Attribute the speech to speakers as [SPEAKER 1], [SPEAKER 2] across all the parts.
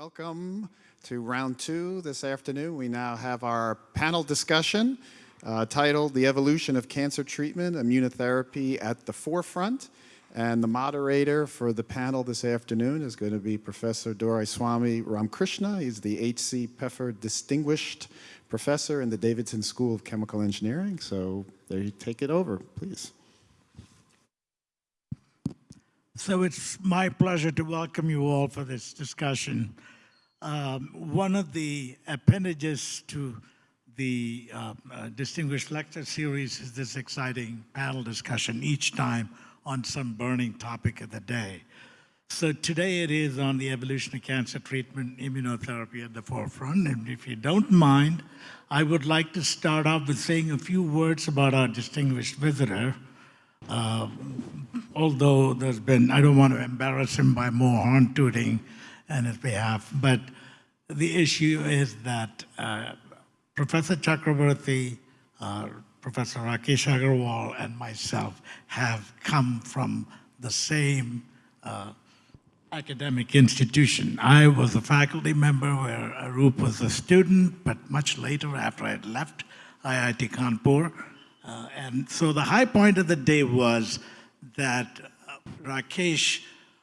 [SPEAKER 1] Welcome to round two this afternoon. We now have our panel discussion uh, titled The Evolution of Cancer Treatment, Immunotherapy at the Forefront. And the moderator for the panel this afternoon is going to be Professor Doraiswamy Ramkrishna. He's the H.C. Peffer Distinguished Professor in the Davidson School of Chemical Engineering. So there you take it over, please.
[SPEAKER 2] So it's my pleasure to welcome you all for this discussion. Um, one of the appendages to the uh, uh, Distinguished Lecture Series is this exciting panel discussion each time on some burning topic of the day. So today it is on the evolution of cancer treatment, immunotherapy at the forefront. And if you don't mind, I would like to start off with saying a few words about our distinguished visitor, uh, although there's been, I don't want to embarrass him by more horn tooting on his behalf, but the issue is that uh, Professor Chakraborty, uh, Professor Rakesh Agarwal, and myself have come from the same uh, academic institution. I was a faculty member where Arup was a student, but much later after I had left IIT Kanpur, uh, and so the high point of the day was that uh, Rakesh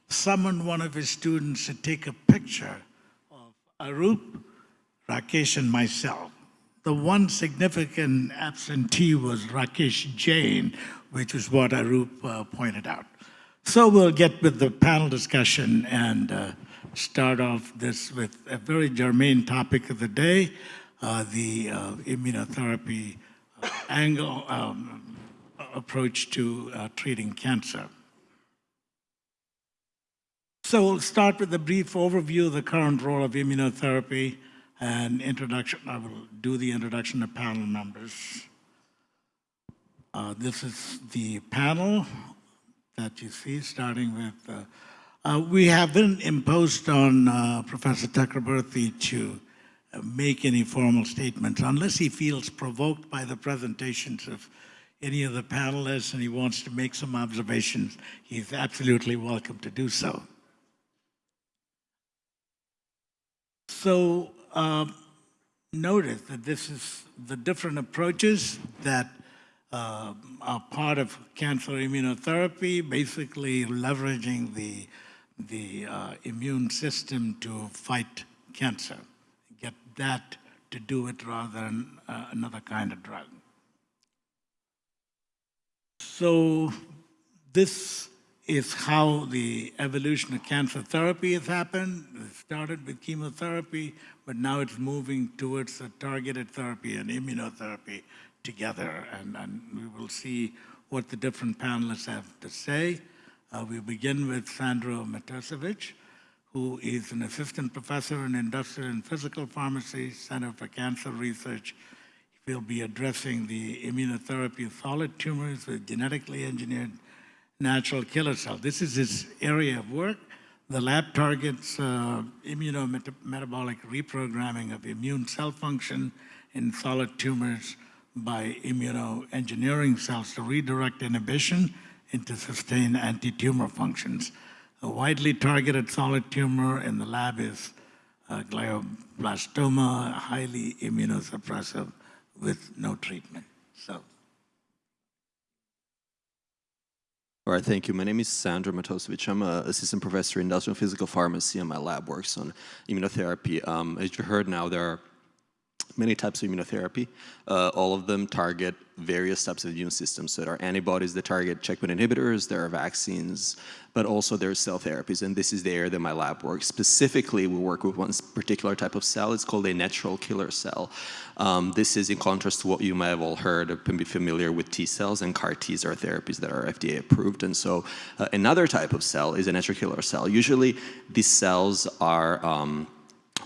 [SPEAKER 2] summoned one of his students to take a picture of Arup, Rakesh, and myself. The one significant absentee was Rakesh Jain, which is what Arup uh, pointed out. So we'll get with the panel discussion and uh, start off this with a very germane topic of the day, uh, the uh, immunotherapy angle um, approach to uh, treating cancer. So we'll start with a brief overview of the current role of immunotherapy and introduction. I will do the introduction of panel members. Uh, this is the panel that you see, starting with, uh, uh, we have been imposed on uh, Professor Chakraborty to make any formal statements unless he feels provoked by the presentations of any of the panelists and he wants to make some observations, he's absolutely welcome to do so. So um, notice that this is the different approaches that uh, are part of cancer immunotherapy, basically leveraging the, the uh, immune system to fight cancer that to do it rather than uh, another kind of drug. So this is how the evolution of cancer therapy has happened. It started with chemotherapy, but now it's moving towards a targeted therapy and immunotherapy together. And, and we will see what the different panelists have to say. Uh, we begin with Sandro Matosevich who is an assistant professor in industrial and physical pharmacy, Center for Cancer Research. He will be addressing the immunotherapy of solid tumors with genetically engineered natural killer cells. This is his area of work. The lab targets uh, immunometabolic reprogramming of immune cell function in solid tumors by immunoengineering cells to redirect inhibition into sustained anti-tumor functions. A widely targeted solid tumor in the lab is uh, glioblastoma, highly immunosuppressive with no treatment. So.
[SPEAKER 3] All right, thank you. My name is Sandra Matosevich. I'm an assistant professor in industrial physical pharmacy, and my lab works on immunotherapy. Um, as you heard now, there are many types of immunotherapy. Uh, all of them target various types of immune systems. So there are antibodies that target checkpoint inhibitors, there are vaccines, but also there are cell therapies, and this is the area that my lab works. Specifically, we work with one particular type of cell. It's called a natural killer cell. Um, this is in contrast to what you may have all heard or be familiar with T cells, and CAR Ts are therapies that are FDA approved. And so uh, another type of cell is a natural killer cell. Usually, these cells are um,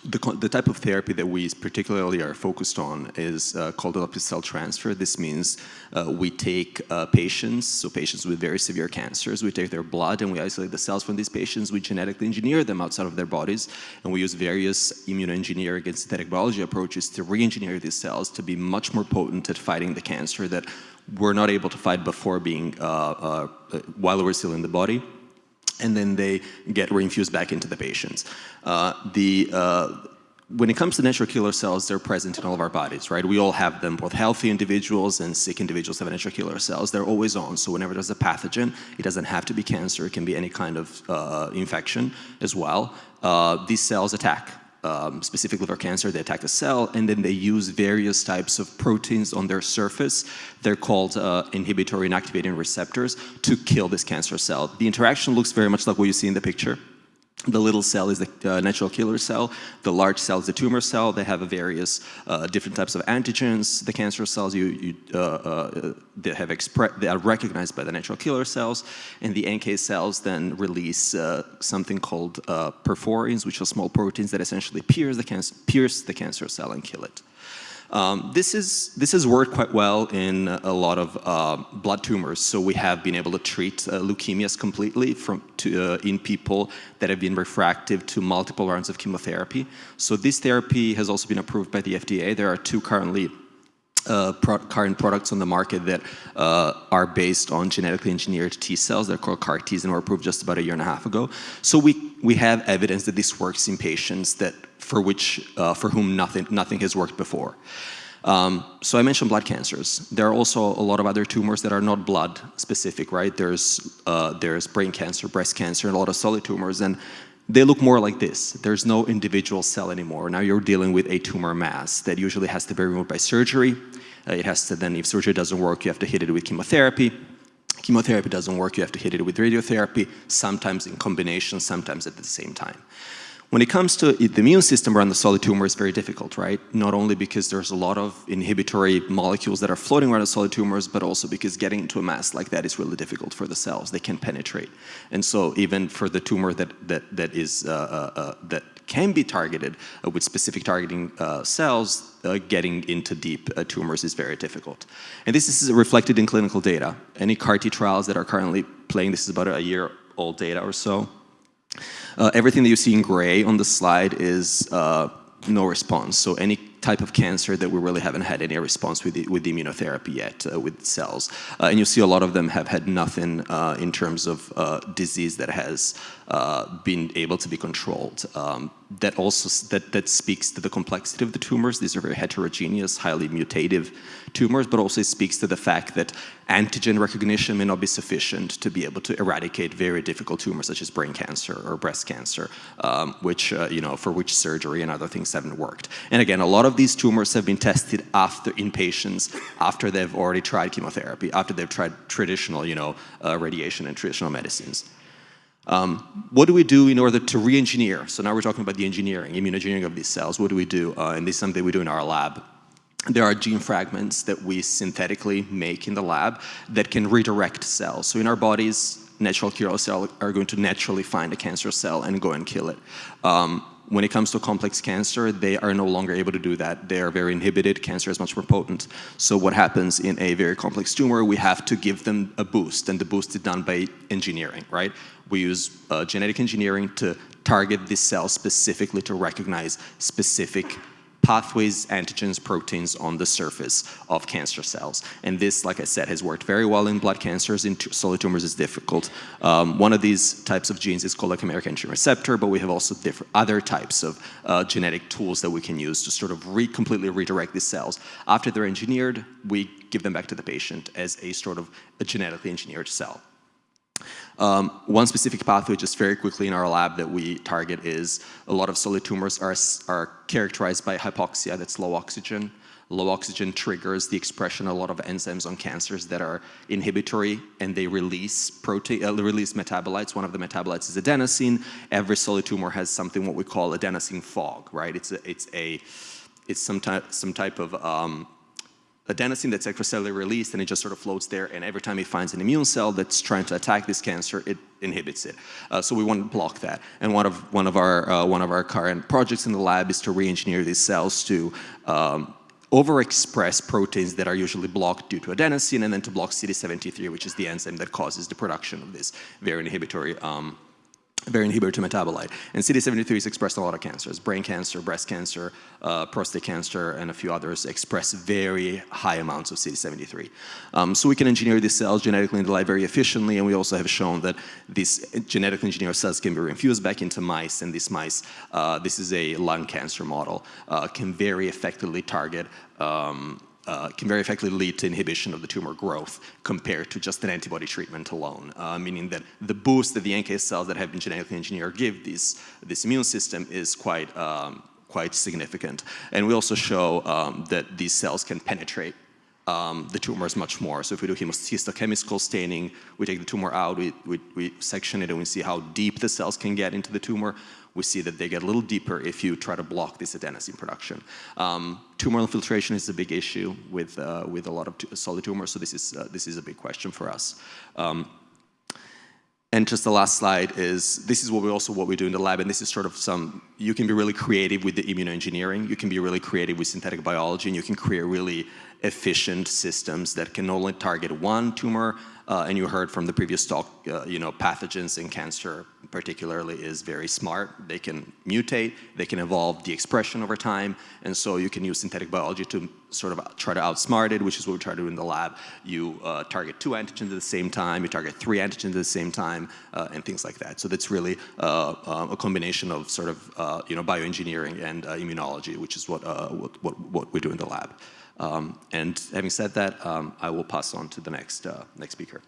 [SPEAKER 3] the, the, type of therapy that we particularly are focused on is uh, called adoptive cell transfer. This means uh, we take uh, patients, so patients with very severe cancers, we take their blood and we isolate the cells from these patients, we genetically engineer them outside of their bodies, and we use various immunoengineering and synthetic biology approaches to re-engineer these cells to be much more potent at fighting the cancer that we're not able to fight before being, uh, uh, while we're still in the body. And then they get reinfused back into the patients. Uh, the, uh, when it comes to natural killer cells, they're present in all of our bodies, right? We all have them, both healthy individuals and sick individuals have natural killer cells. They're always on, so whenever there's a pathogen, it doesn't have to be cancer, it can be any kind of uh, infection as well. Uh, these cells attack um, specifically for cancer, they attack the cell, and then they use various types of proteins on their surface. They're called uh, inhibitory and activating receptors to kill this cancer cell. The interaction looks very much like what you see in the picture. The little cell is the uh, natural killer cell. The large cell is the tumor cell. They have various uh, different types of antigens. The cancer cells you, you uh, uh they have they are recognized by the natural killer cells, and the NK cells then release uh, something called uh, perforins, which are small proteins that essentially pierce the pierce the cancer cell and kill it. Um, this, is, this has worked quite well in a lot of uh, blood tumors. So we have been able to treat uh, leukemias completely from to, uh, in people that have been refractive to multiple rounds of chemotherapy. So this therapy has also been approved by the FDA. There are two currently uh, pro current products on the market that uh, are based on genetically engineered T cells. They're called CAR Ts and were approved just about a year and a half ago. So we, we have evidence that this works in patients that for which, uh, for whom nothing, nothing has worked before. Um, so I mentioned blood cancers. There are also a lot of other tumors that are not blood specific, right? There's, uh, there's brain cancer, breast cancer, and a lot of solid tumors, and they look more like this. There's no individual cell anymore. Now you're dealing with a tumor mass that usually has to be removed by surgery. Uh, it has to then, if surgery doesn't work, you have to hit it with chemotherapy. Chemotherapy doesn't work, you have to hit it with radiotherapy, sometimes in combination, sometimes at the same time. When it comes to the immune system around the solid tumor, it's very difficult, right? Not only because there's a lot of inhibitory molecules that are floating around the solid tumors, but also because getting into a mass like that is really difficult for the cells. They can penetrate. And so even for the tumor that, that, that, is, uh, uh, uh that can be targeted uh, with specific targeting uh, cells, uh, getting into deep tumors is very difficult. And this is reflected in clinical data. Any CAR T trials that are currently playing, this is about a year old data or so, uh, everything that you see in gray on the slide is uh, no response. So any type of cancer that we really haven't had any response with the, with the immunotherapy yet uh, with cells. Uh, and you see a lot of them have had nothing uh, in terms of uh, disease that has been able to be controlled. Um, that also that, that speaks to the complexity of the tumors. These are very heterogeneous, highly mutative tumors, but also speaks to the fact that antigen recognition may not be sufficient to be able to eradicate very difficult tumors such as brain cancer or breast cancer, um, which, uh, you know, for which surgery and other things haven't worked. And again, a lot of these tumors have been tested after in patients after they've already tried chemotherapy, after they've tried traditional, you know, uh, radiation and traditional medicines. Um, what do we do in order to re-engineer? So now we're talking about the engineering, immunoengineering of these cells. What do we do? Uh, and this is something we do in our lab. There are gene fragments that we synthetically make in the lab that can redirect cells. So in our bodies, natural killer cells are going to naturally find a cancer cell and go and kill it. Um, when it comes to complex cancer, they are no longer able to do that. They are very inhibited. Cancer is much more potent. So what happens in a very complex tumor, we have to give them a boost, and the boost is done by engineering, right? We use uh, genetic engineering to target this cell specifically to recognize specific pathways, antigens, proteins on the surface of cancer cells. And this, like I said, has worked very well in blood cancers. In solid tumors is difficult. Um, one of these types of genes is called a chimeric antigen receptor, but we have also different other types of uh, genetic tools that we can use to sort of re completely redirect these cells. After they're engineered, we give them back to the patient as a sort of a genetically engineered cell. Um, one specific pathway, just very quickly in our lab that we target is a lot of solid tumors are, are characterized by hypoxia, that's low oxygen. Low oxygen triggers the expression of a lot of enzymes on cancers that are inhibitory and they release protein, uh, release metabolites. One of the metabolites is adenosine. Every solid tumor has something what we call adenosine fog, right? It's a, it's a, it's some type, some type of um, adenosine that's extracellularly released and it just sort of floats there and every time it finds an immune cell that's trying to attack this cancer, it inhibits it. Uh, so we want to block that. And one of, one, of our, uh, one of our current projects in the lab is to re-engineer these cells to um, overexpress proteins that are usually blocked due to adenosine and then to block CD73, which is the enzyme that causes the production of this very inhibitory um, very inhibitor metabolite. And CD73 is expressed in a lot of cancers. Brain cancer, breast cancer, uh, prostate cancer, and a few others express very high amounts of CD73. Um, so we can engineer these cells genetically in the lab very efficiently, and we also have shown that these genetically engineered cells can be reinfused back into mice, and these mice, uh, this is a lung cancer model, uh, can very effectively target um, uh, can very effectively lead to inhibition of the tumor growth compared to just an antibody treatment alone, uh, meaning that the boost that the NK cells that have been genetically engineered give this, this immune system is quite, um, quite significant. And we also show um, that these cells can penetrate um, the tumors much more. So if we do histochemical staining, we take the tumor out, we, we, we section it, and we see how deep the cells can get into the tumor we see that they get a little deeper if you try to block this adenosine production. Um, tumoral infiltration is a big issue with, uh, with a lot of solid tumors, so this is, uh, this is a big question for us. Um, and just the last slide is, this is what we also what we do in the lab, and this is sort of some, you can be really creative with the immunoengineering, you can be really creative with synthetic biology, and you can create really efficient systems that can only target one tumor, uh, and you heard from the previous talk, uh, you know, pathogens in cancer particularly is very smart. They can mutate, they can evolve the expression over time, and so you can use synthetic biology to sort of try to outsmart it, which is what we try to do in the lab. You uh, target two antigens at the same time, you target three antigens at the same time, uh, and things like that. So that's really uh, um, a combination of sort of, uh, you know, bioengineering and immunology, which is what, what, what, what we do in the lab. Um, and having said that, um, I will pass on to the next, uh, next speaker.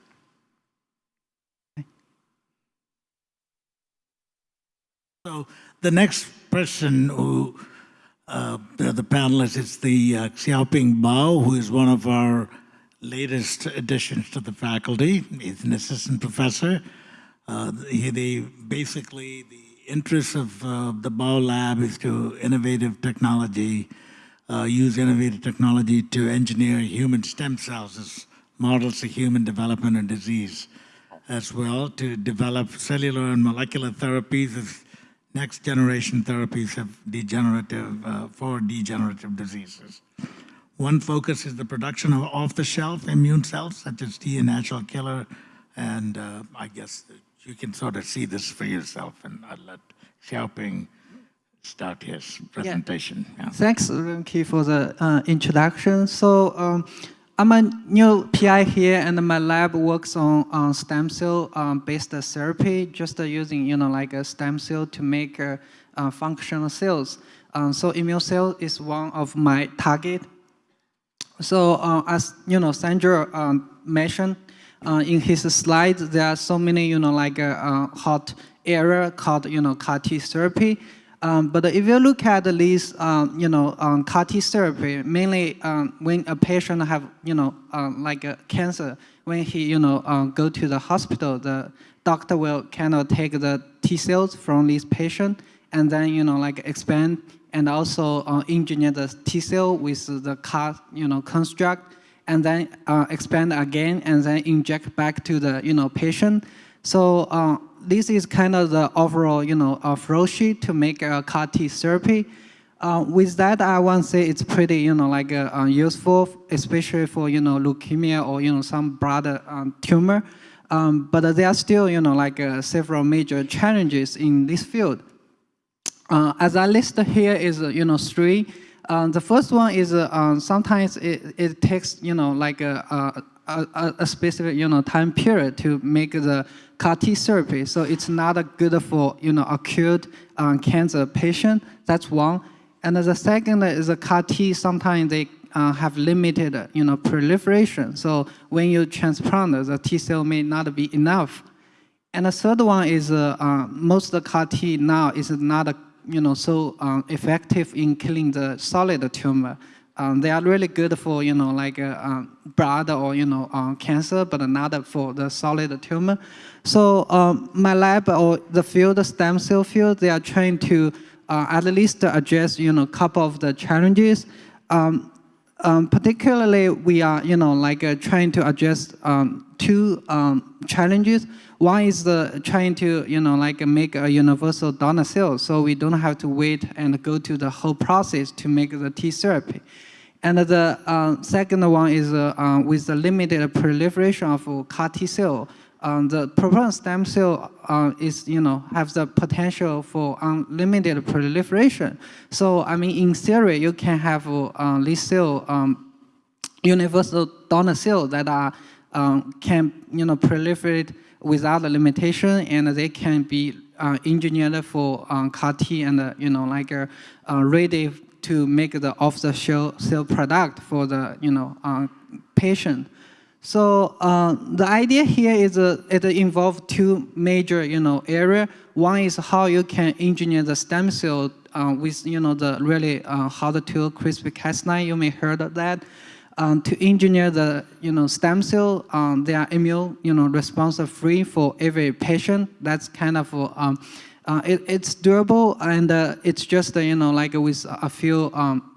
[SPEAKER 2] So the next person who, uh, the, panelist is the uh, Xiaoping Bao, who is one of our latest additions to the faculty. He's an assistant professor. Uh, he, they, basically, the interest of uh, the Bao Lab is to innovative technology uh, use innovative technology to engineer human stem cells as models of human development and disease, as well to develop cellular and molecular therapies as next generation therapies of degenerative, uh, for degenerative diseases. One focus is the production of off-the-shelf immune cells, such as T and natural killer, and uh, I guess you can sort of see this for yourself, and I'll let Xiaoping start his presentation. Yeah.
[SPEAKER 4] Thanks, Renki, for the uh, introduction. So um, I'm a new PI here, and my lab works on, on stem cell um, based therapy, just uh, using you know like a stem cell to make uh, uh functional cells. Um, so immune cell is one of my target. So uh, as you know, Sandra um, mentioned uh, in his slides, there are so many you know like a hot area called you know CAR T therapy. Um, but if you look at these, um, you know, um, CAR T therapy, mainly um, when a patient have, you know, um, like a cancer, when he, you know, um, go to the hospital, the doctor will kind of take the T cells from this patient and then, you know, like expand and also uh, engineer the T cell with the CAR, you know, construct and then uh, expand again and then inject back to the, you know, patient. So uh, this is kind of the overall, you know, uh, flow sheet to make a CAR T therapy. Uh, with that, I want to say it's pretty, you know, like uh, uh useful, especially for, you know, leukemia or, you know, some broader um, tumor. Um, but there are still, you know, like uh, several major challenges in this field. Uh, as I list here is, you know, three. the first one is sometimes it, it takes, you know, like a, a, a, specific, you know, time period to make the CAR T therapy. So it's not good for, you know, acute um, cancer patient. That's one. And the second is a CAR T, sometimes they uh, have limited, you know, proliferation. So when you transplant, the T cell may not be enough. And the third one is uh, uh, most of the CAR T now is not, you know, so um, effective in killing the solid tumor. Um, they are really good for, you know, like uh, um, blood or, you know, um, cancer, but not for the solid tumor. So um, my lab or the field, the stem cell field, they are trying to uh, at least address, you know, a couple of the challenges. Um, um, particularly, we are, you know, like uh, trying to address two challenges. One is the trying to, you know, like make a universal donor cell, so we don't have to wait and go to the whole process to make the T therapy. And the uh, second one is uh, uh, with the limited proliferation of CAR T cell, um, the proton stem cell uh, is, you know, have the potential for unlimited proliferation. So, I mean, in theory, you can have uh, these cell um, universal donor cell that are um, can you know proliferate without a limitation, and they can be uh, engineered for um, CAR T and uh, you know like uh, uh, ready to make the off-the-shelf cell product for the you know uh, patient. So uh, the idea here is uh, it involves two major you know area. One is how you can engineer the stem cell uh, with you know the really uh, hard to CRISPR-Cas9. You may heard of that um, to engineer the you know stem cell. Um, they are immune you know response free for every patient. That's kind of um, uh, it, it's durable and uh, it's just uh, you know like with a few um,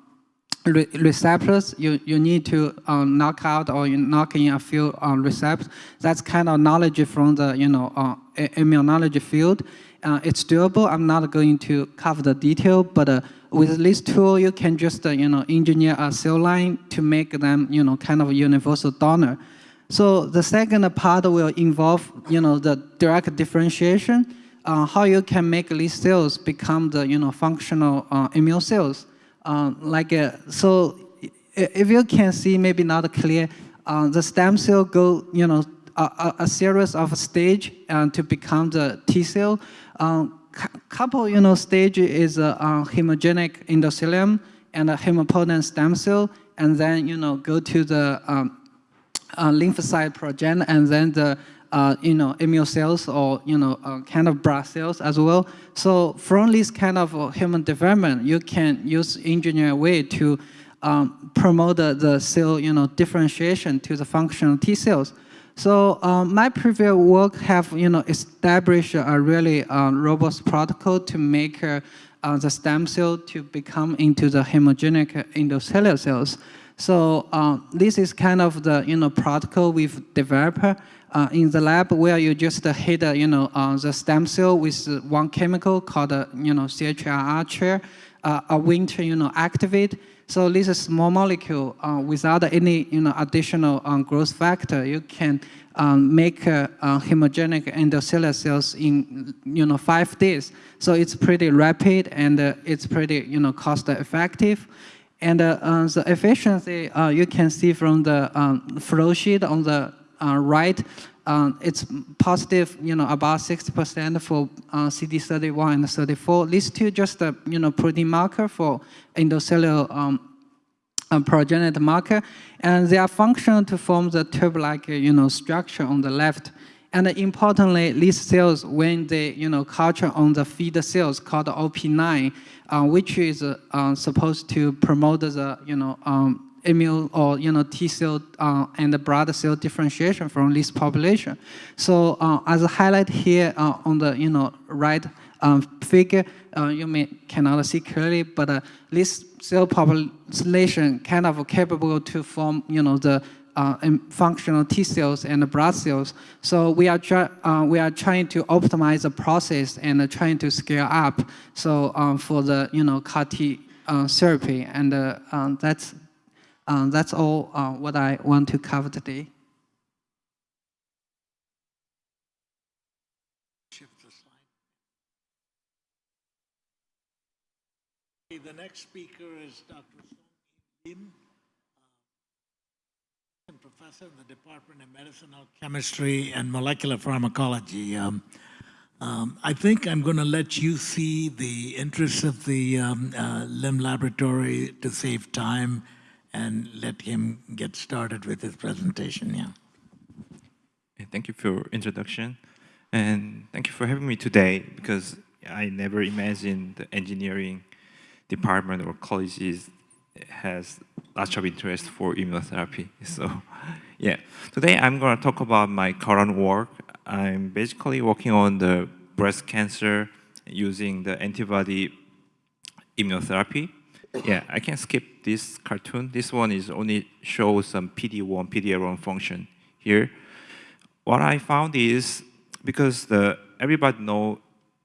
[SPEAKER 4] re receptors you you need to um, knock out or you knock in a few um, receptors. That's kind of knowledge from the you know uh, immunology field. Uh, it's doable. I'm not going to cover the detail, but uh, with this tool, you can just, uh, you know, engineer a cell line to make them, you know, kind of a universal donor. So the second part will involve, you know, the direct differentiation, uh, how you can make these cells become the, you know, functional uh, immune cells. Uh, like, uh, so if you can see, maybe not clear, uh, the stem cell go, you know, a, a series of stage to become the T cell. Um, couple, you know, stage is a uh, hemogenic endothelium and a hematopoietic stem cell, and then, you know, go to the um, uh, lymphocyte progen, and then the, uh, you know, immune cells or, you know, uh, kind of blood cells as well. So from this kind of uh, human development, you can use engineer way to um, promote the, the cell, you know, differentiation to the functional T cells. So um, my previous work have you know established a really uh, robust protocol to make uh, uh, the stem cell to become into the hemogenic endothelial cells. So uh, this is kind of the you know protocol we've developed uh, in the lab where you just hit you know the stem cell with one chemical called you know CHRR chair, a winter you know activate so this is small molecule uh, without any you know, additional um, growth factor. You can um, make uh, uh, hemogenic endothelial cells in you know, five days. So it's pretty rapid and uh, it's pretty you know, cost effective. And uh, uh, the efficiency you can see from the um, flow sheet on the right um, it's positive, you know, about 60% for uh, CD31 and 34. These two just, uh, you know, protein marker for endocellular um, uh, progenitor marker, and they are functional to form the tube-like, you know, structure on the left. And importantly, these cells, when they, you know, culture on the feeder cells called OP9, uh, which is uh, supposed to promote the, you know, um, immune or you know T cell uh, and the blood cell differentiation from this population. So uh, as a highlight here uh, on the you know right um, figure, uh, you may cannot see clearly, but uh, this cell population kind of capable to form you know the uh, functional T cells and blood cells. So we are we are trying to optimize the process and trying to scale up. So um, for the you know CAR T therapy, and um, that's um, that's all uh, what I want to cover today.
[SPEAKER 2] The next speaker is Dr. Song Lim, uh, professor in the Department of Medicinal Chemistry and Molecular Pharmacology. Um, um, I think I'm going to let you see the interests of the um, uh, Lim Laboratory to save time and let him get started with his presentation. Yeah.
[SPEAKER 5] Thank you for your introduction. And thank you for having me today because I never imagined the engineering department or colleges has lots of interest for immunotherapy. So yeah, today I'm going to talk about my current work. I'm basically working on the breast cancer using the antibody immunotherapy. Yeah, I can skip this cartoon. This one is only shows some PD-1, PD-L1 function here. What I found is because the everybody know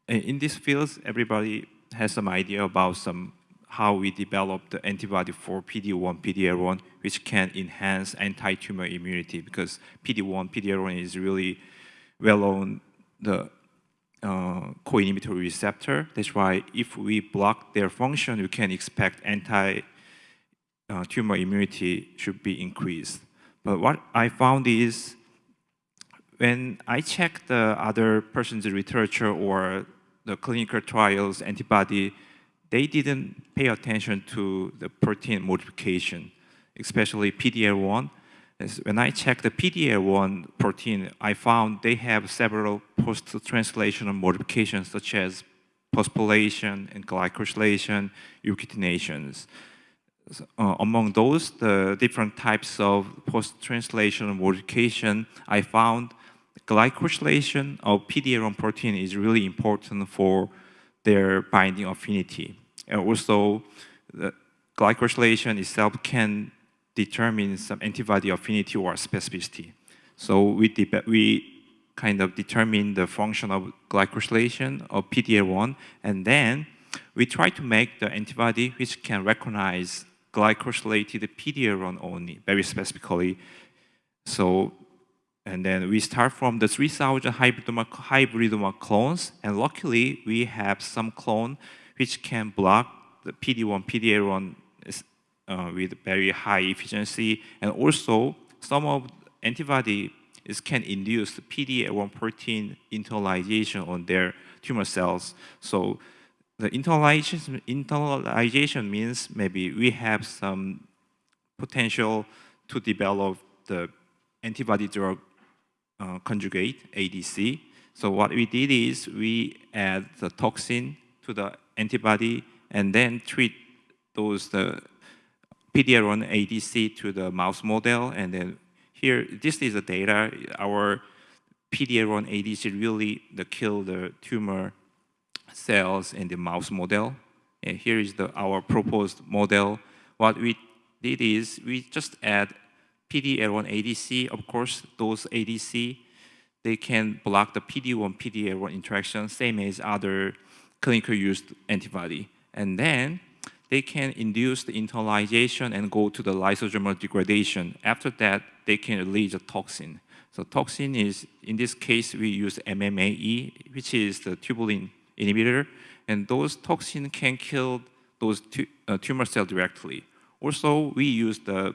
[SPEAKER 5] in these fields, everybody has some idea about some how we develop the antibody for PD-1, PD-L1, which can enhance anti-tumor immunity because PD-1, PD-L1 is really well on the uh, co-inhibitory receptor. That's why if we block their function, we can expect anti uh, tumor immunity should be increased. But what I found is when I check the other person's literature or the clinical trials antibody, they didn't pay attention to the protein modification, especially PDL1. When I checked the PDL1 protein, I found they have several post-translational modifications such as phosphorylation and glycosylation, ubiquitinations. Uh, among those, the different types of post-translational modification, I found glycosylation of PD-L1 protein is really important for their binding affinity. And also, the glycosylation itself can determine some antibody affinity or specificity. So we, we kind of determine the function of glycosylation of PD-L1, and then we try to make the antibody which can recognize glycosylated PD-L1 only, very specifically. So and then we start from the 3,000 hybridoma, hybridoma clones, and luckily we have some clone which can block the PD1, PD-L1 uh, with very high efficiency, and also some of antibody is can induce PD-L1 protein internalization on their tumor cells. So the internalization, internalization means maybe we have some potential to develop the antibody drug uh, conjugate, ADC. So what we did is we add the toxin to the antibody and then treat those the PD-L1 ADC to the mouse model. And then here, this is the data. Our PD-L1 ADC really the kill the tumor cells in the mouse model. And here is the, our proposed model. What we did is we just add PD-L1 ADC. Of course, those ADC, they can block the PD-1, PD-L1 interaction, same as other clinical used antibody. And then they can induce the internalization and go to the lysosomal degradation. After that, they can release a toxin. So toxin is, in this case, we use MMAE, which is the tubulin inhibitor, and those toxin can kill those uh, tumor cell directly. Also, we use the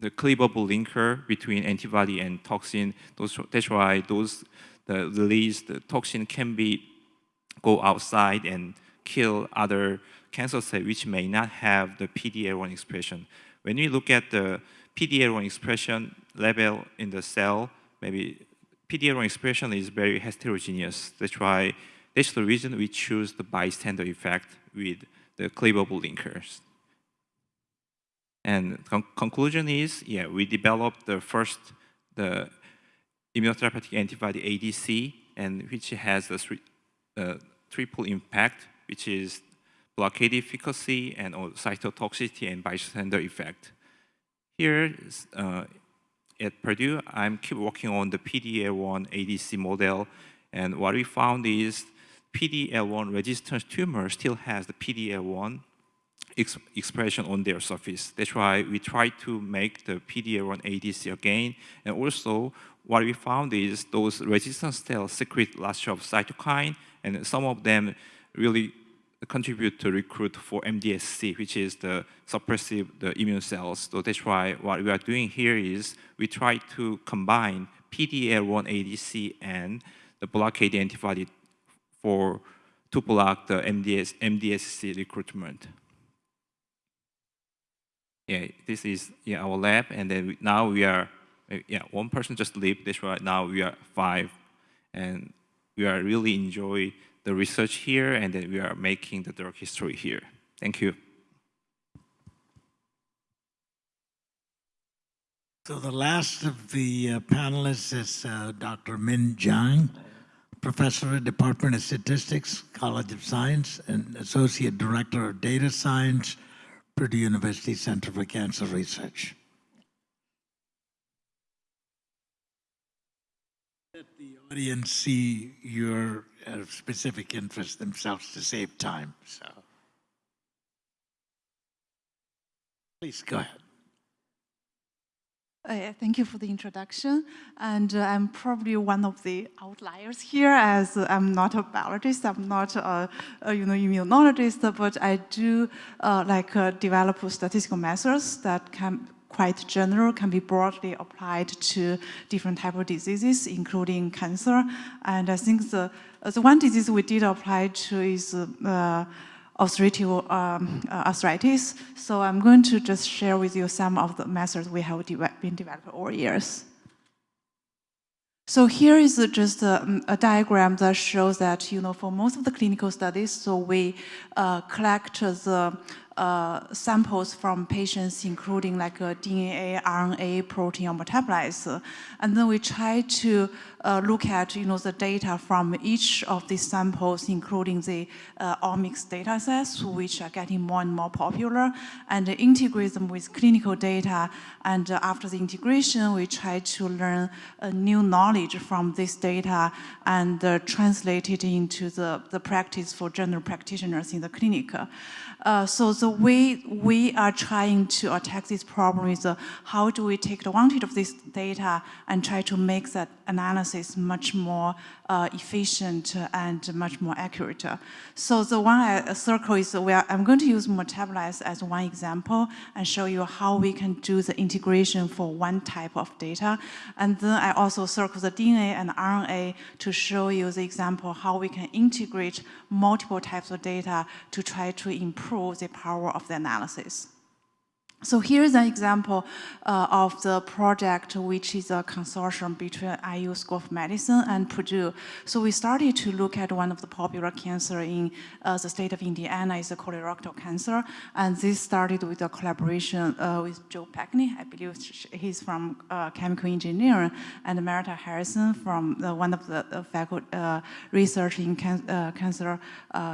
[SPEAKER 5] the cleavable linker between antibody and toxin. Those, that's why those the released toxin can be go outside and kill other cancer cell which may not have the PD-L1 expression. When we look at the PD-L1 expression level in the cell, maybe PD-L1 expression is very heterogeneous. That's why that's the reason we choose the bystander effect with the cleavable linkers. And con conclusion is, yeah, we developed the first the immunotherapeutic antibody ADC, and which has a three, uh, triple impact, which is blockade efficacy and cytotoxicity and bystander effect. Here uh, at Purdue, I'm keep working on the PD-L1 ADC model, and what we found is PD-L1 resistant tumor still has the PD-L1 ex expression on their surface. That's why we try to make the PD-L1 ADC again. And also, what we found is those resistant cells secrete lots of cytokine, and some of them really contribute to recruit for MDSC, which is the suppressive the immune cells. So that's why what we are doing here is we try to combine PD-L1 ADC and the blockade antibody for to block the MDS, MDSC recruitment yeah, this is yeah, our lab, and then we, now we are, yeah, one person just leave this right now, we are five, and we are really enjoy the research here, and then we are making the drug history here. Thank you.
[SPEAKER 2] So the last of the uh, panelists is uh, Dr. Min Jiang, professor at Department of Statistics, College of Science, and Associate Director of Data Science, Purdue University Center for Cancer Research. Let the audience see your uh, specific interests themselves to save time. So, please go ahead.
[SPEAKER 6] Uh, thank you for the introduction. And uh, I'm probably one of the outliers here as I'm not a biologist, I'm not a, a you know, immunologist, but I do uh, like uh, develop statistical methods that can quite general, can be broadly applied to different type of diseases, including cancer. And I think the, uh, the one disease we did apply to is uh, um, uh, arthritis. So I'm going to just share with you some of the methods we have de been developed over years. So here is just a, a, diagram that shows that, you know, for most of the clinical studies, so we uh, collect the uh, samples from patients, including like uh, DNA, RNA, protein, or metabolites. And then we try to uh, look at, you know, the data from each of these samples, including the uh, omics data sets, which are getting more and more popular, and integrate them with clinical data. And uh, after the integration, we try to learn uh, new knowledge from this data and translate it into the, the practice for general practitioners in the clinic. Uh, so the way we are trying to attack this problem is uh, how do we take advantage of this data and try to make that analysis much more uh, efficient and much more accurate. So the one I circle is where I'm going to use metabolites as one example and show you how we can do the integration for one type of data. And then I also circle the DNA and RNA to show you the example how we can integrate multiple types of data to try to improve the power of the analysis. So here's an example uh, of the project, which is a consortium between IU School of Medicine and Purdue. So we started to look at one of the popular cancer in uh, the state of Indiana is colorectal cancer. And this started with a collaboration uh, with Joe Packney, I believe he's from uh, chemical engineering, and Marita Harrison from uh, one of the faculty uh, research in can cancer,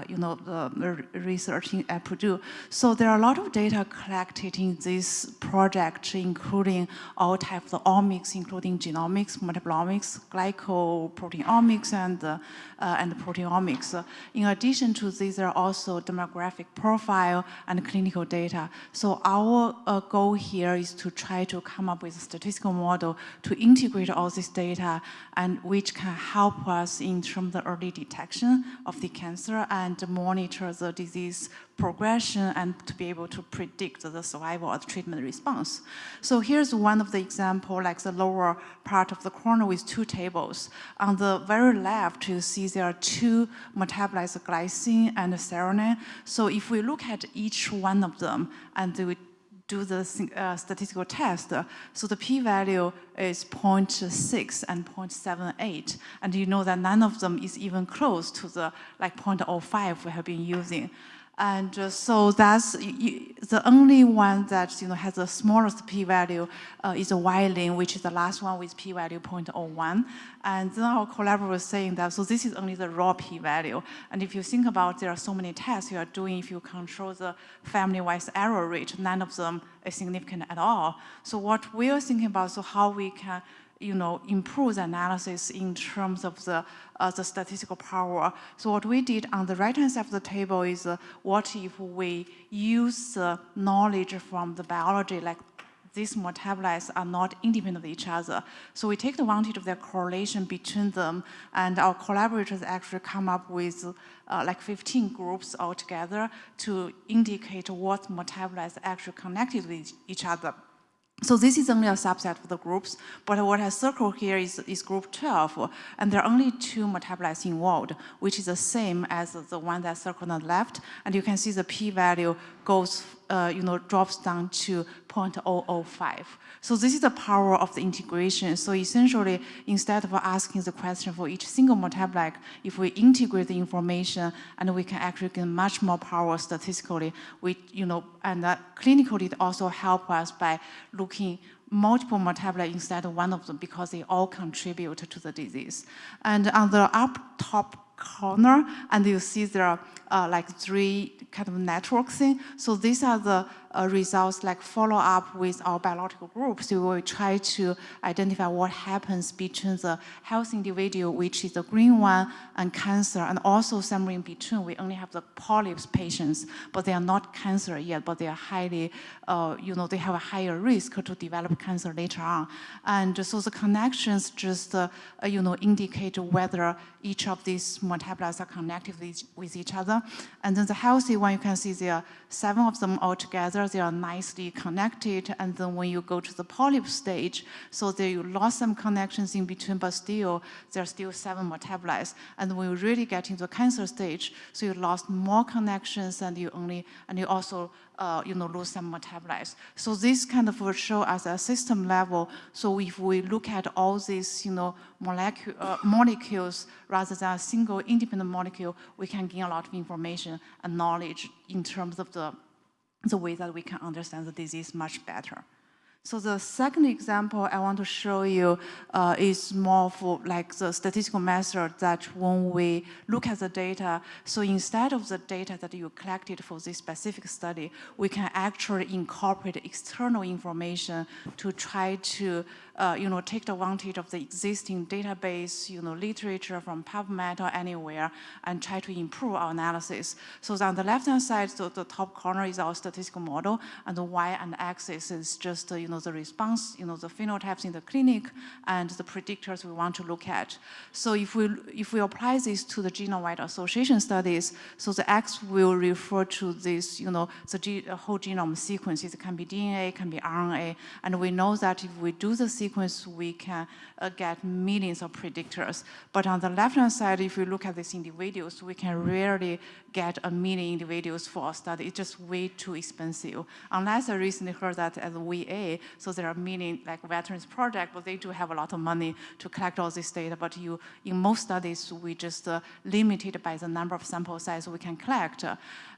[SPEAKER 6] you know, the research at Purdue. So there are a lot of data collected in this project, including all types of omics, including genomics, metabolomics, glycoproteomics, and, uh, and proteomics. In addition to these, there are also demographic profile and clinical data. So our uh, goal here is to try to come up with a statistical model to integrate all this data and which can help us in terms of early detection of the cancer and monitor the disease progression and to be able to predict the survival or the treatment response. So here's one of the example, like the lower part of the corner with two tables. On the very left, you see there are two metabolites, glycine and serine. So if we look at each one of them and we do the uh, statistical test, so the p-value is 0.6 and 0.78, and you know that none of them is even close to the like 0.05 we have been using. And uh, so that's you, the only one that you know has the smallest p-value uh, is a Wiley, which is the last one with p-value 0.01. And then our collaborator was saying that, so this is only the raw p-value. And if you think about there are so many tests you are doing, if you control the family-wise error rate, none of them is significant at all. So what we are thinking about, so how we can you know, improve the analysis in terms of the, uh, the statistical power. So what we did on the right-hand side of the table is uh, what if we use the knowledge from the biology, like these metabolites are not independent of each other. So we take advantage of the correlation between them, and our collaborators actually come up with uh, like 15 groups altogether to indicate what metabolites actually connected with each other. So this is only a subset of the groups, but what I circled here is, is group 12, and there are only two metabolites involved, which is the same as the one that circled on the left, and you can see the p-value goes, uh, you know, drops down to 0.005. So this is the power of the integration. So essentially, instead of asking the question for each single metabolite, if we integrate the information and we can actually get much more power statistically, we, you know, and that clinically it also help us by looking multiple metabolites instead of one of them because they all contribute to the disease. And on the up top corner, and you see there are uh, like three kind of network thing. So these are the uh, results like follow up with our biological groups, we will try to identify what happens between the healthy individual, which is the green one, and cancer, and also somewhere in between, we only have the polyps patients, but they are not cancer yet, but they are highly, uh, you know, they have a higher risk to develop cancer later on. And so the connections just, uh, uh, you know, indicate whether each of these metabolites are connected with each, with each other. And then the healthy one, you can see there are seven of them all together. They are nicely connected. And then when you go to the polyp stage, so there you lost some connections in between, but still, there are still seven metabolites. And when you really get into cancer stage, so you lost more connections and you only, and you also uh, you know, lose some metabolites. So this kind of will show us a system level. So if we look at all these, you know, molecule, uh, molecules rather than a single independent molecule, we can gain a lot of information and knowledge in terms of the, the way that we can understand the disease much better. So the second example I want to show you uh, is more for like the statistical method that when we look at the data, so instead of the data that you collected for this specific study, we can actually incorporate external information to try to uh, you know, take advantage of the existing database, you know, literature from PubMed or anywhere and try to improve our analysis. So on the left-hand side, so the top corner is our statistical model and the Y and axis is just, uh, you know, the response, you know, the phenotypes in the clinic and the predictors we want to look at. So if we, if we apply this to the genome-wide association studies, so the X will refer to this, you know, the whole genome sequences. It can be DNA, can be RNA, and we know that if we do the sequence, we can uh, get millions of predictors. But on the left-hand side, if you look at these individuals, we can rarely get a million individuals for a study. It's just way too expensive. Unless I recently heard that at a VA, so there are many like veterans project, but they do have a lot of money to collect all this data. But you, in most studies, we just uh, limited by the number of sample size we can collect.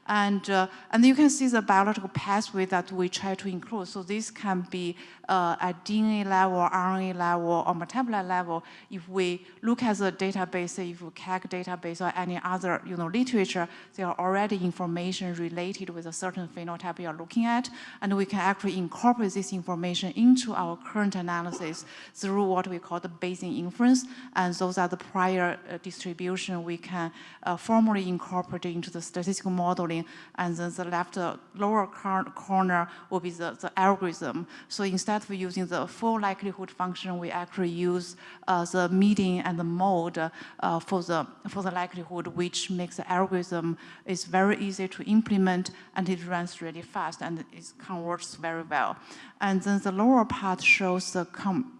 [SPEAKER 6] And, uh, and you can see the biological pathway that we try to include. So this can be uh, at DNA level, RNA level, or metabolite level. If we look at the database, if we KEGG database or any other you know, literature, there are already information related with a certain phenotype you are looking at, and we can actually incorporate this information into our current analysis through what we call the Bayesian inference, and those are the prior uh, distribution we can uh, formally incorporate into the statistical modeling, and then the left uh, lower corner will be the, the algorithm. So instead of using the full likelihood function, we actually use uh, the median and the mode uh, for, the, for the likelihood, which makes the algorithm is very easy to implement and it runs really fast and it converts very well. And then the lower part shows the com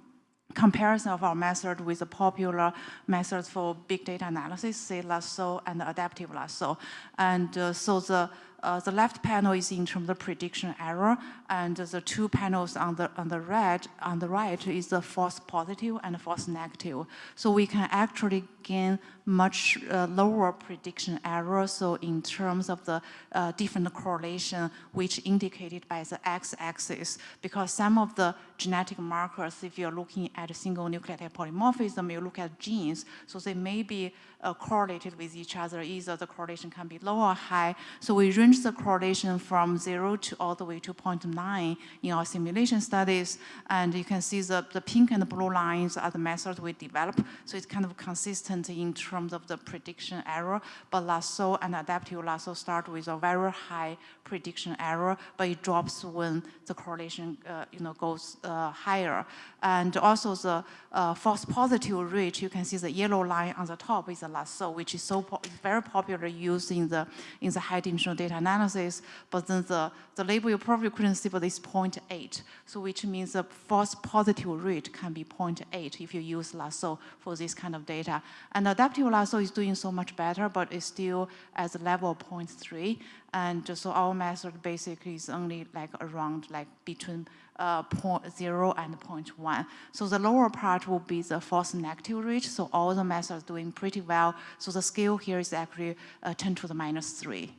[SPEAKER 6] comparison of our method with the popular methods for big data analysis, say lasso and adaptive lasso. And uh, so the uh, the left panel is in terms of prediction error, and the two panels on the on the right on the right is the false positive and false negative. So we can actually gain much uh, lower prediction error. So in terms of the uh, different correlation, which indicated by the x-axis, because some of the genetic markers, if you're looking at single nucleotide polymorphism, you look at genes, so they may be uh, correlated with each other. Either the correlation can be low or high. So we range the correlation from zero to all the way to 0.9 in our simulation studies. And you can see the, the pink and the blue lines are the methods we develop. So it's kind of consistent in terms of the prediction error. But lasso and adaptive lasso start with a very high prediction error, but it drops when the correlation uh, you know, goes uh, higher. And also the uh, false positive rate, you can see the yellow line on the top is the lasso, which is so po very popular used in the, in the high dimensional data analysis. But then the, the label you probably couldn't see, but it's 0.8. So which means the false positive rate can be 0.8 if you use lasso for this kind of data. And adaptive lasso is doing so much better, but it's still at the level of 0.3. And so our method basically is only like around like between uh, 0.0 and 0.1. So the lower part will be the false negative rate. So all the methods doing pretty well. So the scale here is actually uh, 10 to the minus 3.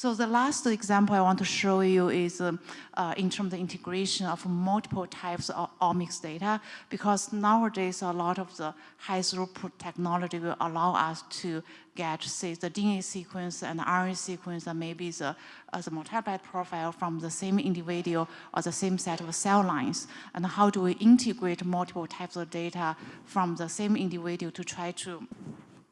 [SPEAKER 6] So the last example I want to show you is um, uh, in terms of integration of multiple types of omics data, because nowadays a lot of the high throughput technology will allow us to get, say, the DNA sequence and RNA sequence and maybe the, uh, the metabolite profile from the same individual or the same set of cell lines. And how do we integrate multiple types of data from the same individual to try to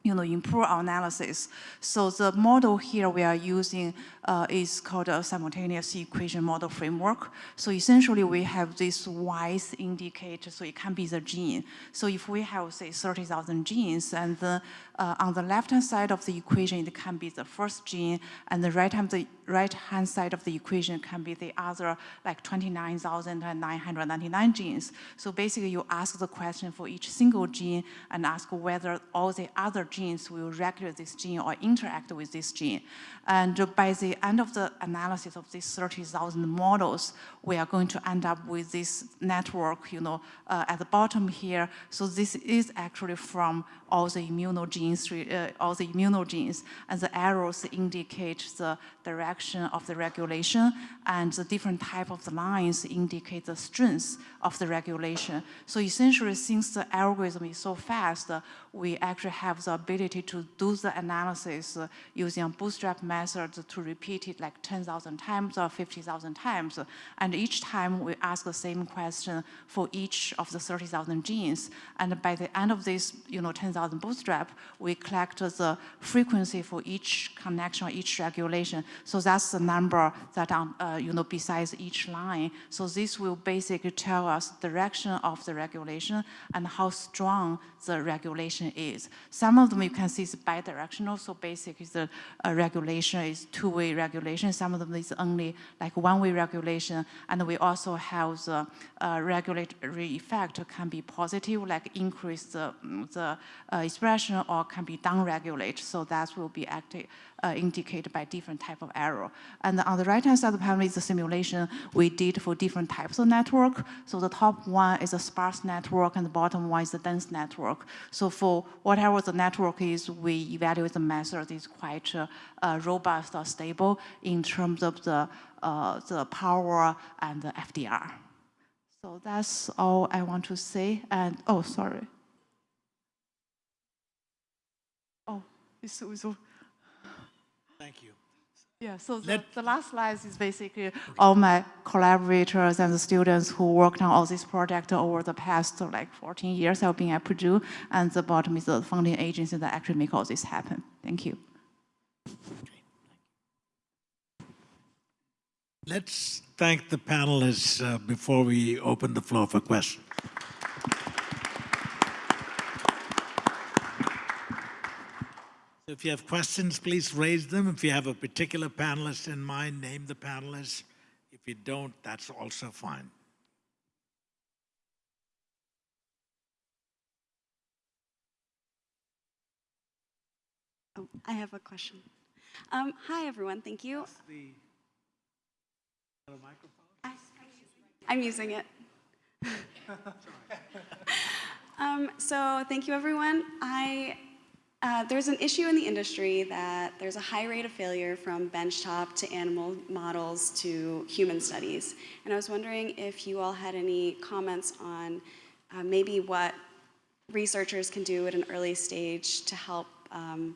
[SPEAKER 6] you know, improve our analysis. So the model here we are using uh, is called a simultaneous equation model framework. So essentially we have this Y's indicator, so it can be the gene. So if we have, say, 30,000 genes, and then uh, on the left-hand side of the equation, it can be the first gene, and the right-hand right-hand side of the equation can be the other, like 29,999 genes. So basically, you ask the question for each single gene and ask whether all the other genes will regulate this gene or interact with this gene. And by the end of the analysis of these 30,000 models, we are going to end up with this network, you know, uh, at the bottom here. So this is actually from all the immunogenes, uh, all the immunogenes, and the arrows indicate the direction of the regulation, and the different type of the lines indicate the strength of the regulation. So essentially, since the algorithm is so fast, uh, we actually have the ability to do the analysis uh, using a bootstrap method to repeat it like 10,000 times or 50,000 times. And each time we ask the same question for each of the 30,000 genes. And by the end of this, you know, 10,000 bootstrap, we collect the frequency for each connection each regulation. So that's the number that, on, uh, you know, besides each line. So this will basically tell us direction of the regulation and how strong the regulation is. Some of them you can see is bidirectional, so basically the uh, regulation is two-way regulation. Some of them is only like one-way regulation, and we also have the uh, regulatory effect can be positive, like increase the, the uh, expression, or can be down-regulate, so that will be active, uh, indicated by different type of error. And on the right-hand side of the panel is the simulation we did for different types of network. So the top one is a sparse network, and the bottom one is a dense network. So for whatever the network is, we evaluate the method is quite uh, uh, robust or stable in terms of the, uh, the power and the FDR. So that's all I want to say. And, oh, sorry.
[SPEAKER 2] Thank you.
[SPEAKER 6] yeah, so the, the last slide is basically all my collaborators and the students who worked on all this project over the past like 14 years I've been at Purdue, and the bottom is the funding agency that actually make all this happen. Thank you.
[SPEAKER 2] Let's thank the panelists uh, before we open the floor for questions. If you have questions, please raise them. If you have a particular panelist in mind, name the panelist. If you don't, that's also fine.
[SPEAKER 7] Oh, I have a question. Um, hi, everyone. Thank you. The, I, I'm using it. um, so, thank you, everyone. I uh, there's an issue in the industry that there's a high rate of failure from benchtop to animal models to human studies, and I was wondering if you all had any comments on uh, maybe what researchers can do at an early stage to help um,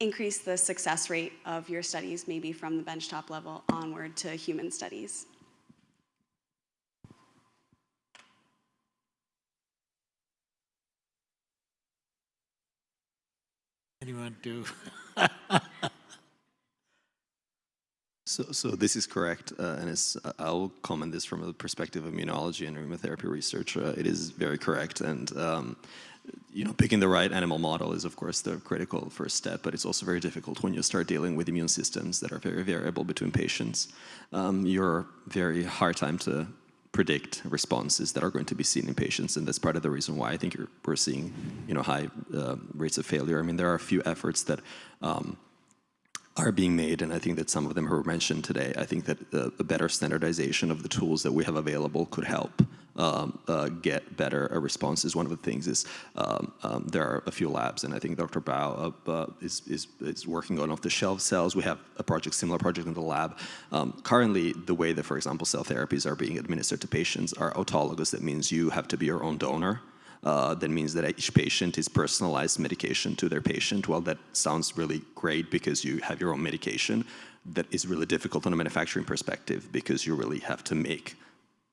[SPEAKER 7] increase the success rate of your studies, maybe from the benchtop level onward to human studies?
[SPEAKER 2] Anyone do?
[SPEAKER 3] So, so this is correct, uh, and it's, uh, I'll comment this from the perspective of immunology and immunotherapy research. Uh, it is very correct, and um, you know, picking the right animal model is, of course, the critical first step. But it's also very difficult when you start dealing with immune systems that are very variable between patients. Um, you're very hard time to predict responses that are going to be seen in patients, and that's part of the reason why I think we're seeing, you know, high uh, rates of failure. I mean, there are a few efforts that. Um, are being made, and I think that some of them were mentioned today. I think that the, the better standardization of the tools that we have available could help um, uh, get better uh, responses. One of the things is um, um, there are a few labs, and I think Dr. Bao uh, uh, is, is, is working on off-the-shelf cells. We have a project, similar project in the lab. Um, currently, the way that, for example, cell therapies are being administered to patients are autologous. That means you have to be your own donor. Uh, that means that each patient is personalized medication to their patient. Well, that sounds really great because you have your own medication. That is really difficult on a manufacturing perspective because you really have to make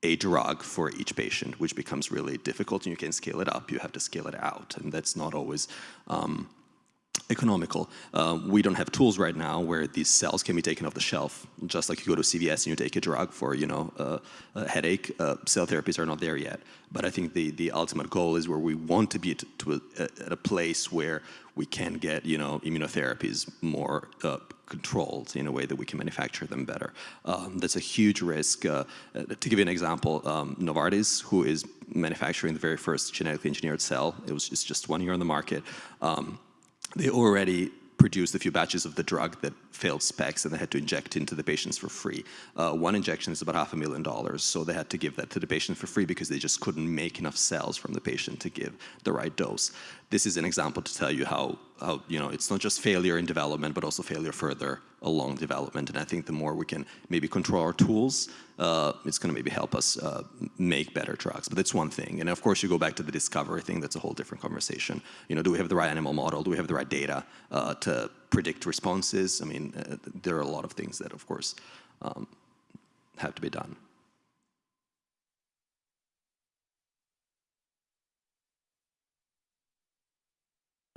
[SPEAKER 3] a drug for each patient, which becomes really difficult and you can scale it up, you have to scale it out, and that's not always um, economical. Uh, we don't have tools right now where these cells can be taken off the shelf. Just like you go to CVS and you take a drug for, you know, uh, a headache, uh, cell therapies are not there yet. But I think the, the ultimate goal is where we want to be to, a, at a place where we can get, you know, immunotherapies more uh, controlled in a way that we can manufacture them better. Um, that's a huge risk. To give you an example, um, Novartis, who is manufacturing the very first genetically engineered cell, it was just, just one year on the market, um, they already produced a few batches of the drug that failed specs and they had to inject into the patients for free. Uh, one injection is about half a million dollars, so they had to give that to the patient for free because they just couldn't make enough cells from the patient to give the right dose. This is an example to tell you how, how you know, it's not just failure in development, but also failure further along development. And I think the more we can maybe control our tools, uh, it's going to maybe help us uh, make better drugs. But that's one thing. And of course, you go back to the discovery thing. That's a whole different conversation. You know, do we have the right animal model? Do we have the right data uh, to predict responses? I mean, uh, there are a lot of things that, of course, um, have to be done.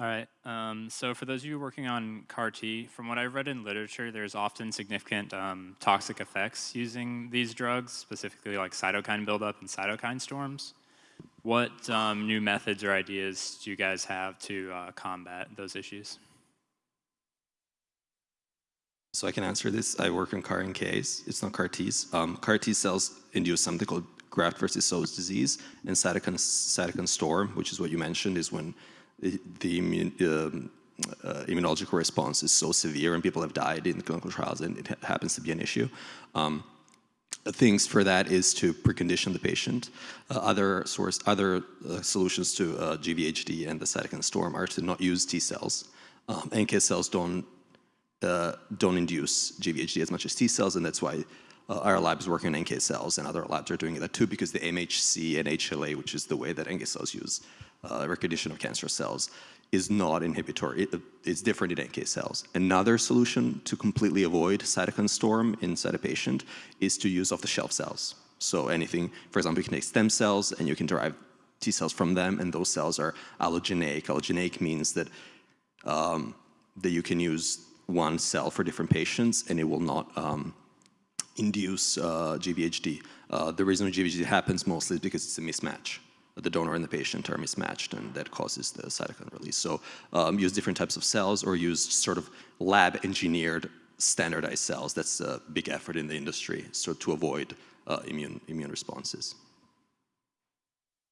[SPEAKER 8] All right. Um, so for those of you working on CAR T, from what I've read in literature, there's often significant um, toxic effects using these drugs, specifically like cytokine buildup and cytokine storms. What um, new methods or ideas do you guys have to uh, combat those issues?
[SPEAKER 3] So I can answer this. I work on CAR NKs. It's not CAR Ts. Um, CAR T cells induce something called graft versus host disease and cytokine, cytokine storm, which is what you mentioned, is when the, the immune, um, uh, immunological response is so severe and people have died in clinical trials and it ha happens to be an issue. Um, things for that is to precondition the patient. Uh, other source, other uh, solutions to uh, GVHD and the cytokine storm are to not use T cells. Um, NK cells don't don't induce GVHD as much as T cells, and that's why uh, our lab is working on NK cells, and other labs are doing that too, because the MHC and HLA, which is the way that NK cells use uh, recognition of cancer cells, is not inhibitory. It, it's different in NK cells. Another solution to completely avoid cytokine storm inside a patient is to use off-the-shelf cells. So anything, for example, you can take stem cells and you can derive T cells from them, and those cells are allogeneic. Allogeneic means that um, that you can use one cell for different patients, and it will not um, induce uh, GVHD. Uh, the reason GVHD happens mostly is because it's a mismatch. The donor and the patient are mismatched, and that causes the cytokine release. So um, use different types of cells or use sort of lab-engineered standardized cells. That's a big effort in the industry, so to avoid uh, immune, immune responses.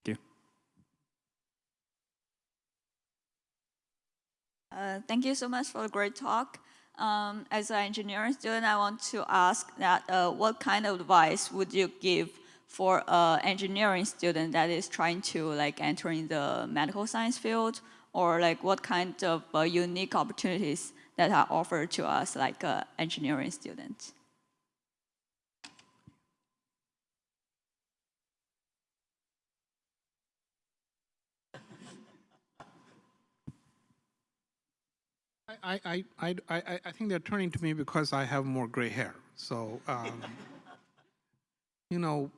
[SPEAKER 8] Thank you.
[SPEAKER 9] Uh, thank you so much for the great talk. Um, as an engineering student, I want to ask that uh, what kind of advice would you give for an engineering student that is trying to like enter in the medical science field or like what kind of uh, unique opportunities that are offered to us like uh, engineering students?
[SPEAKER 10] I, I, I, I, I think they're turning to me because I have more gray hair. So, um, you know,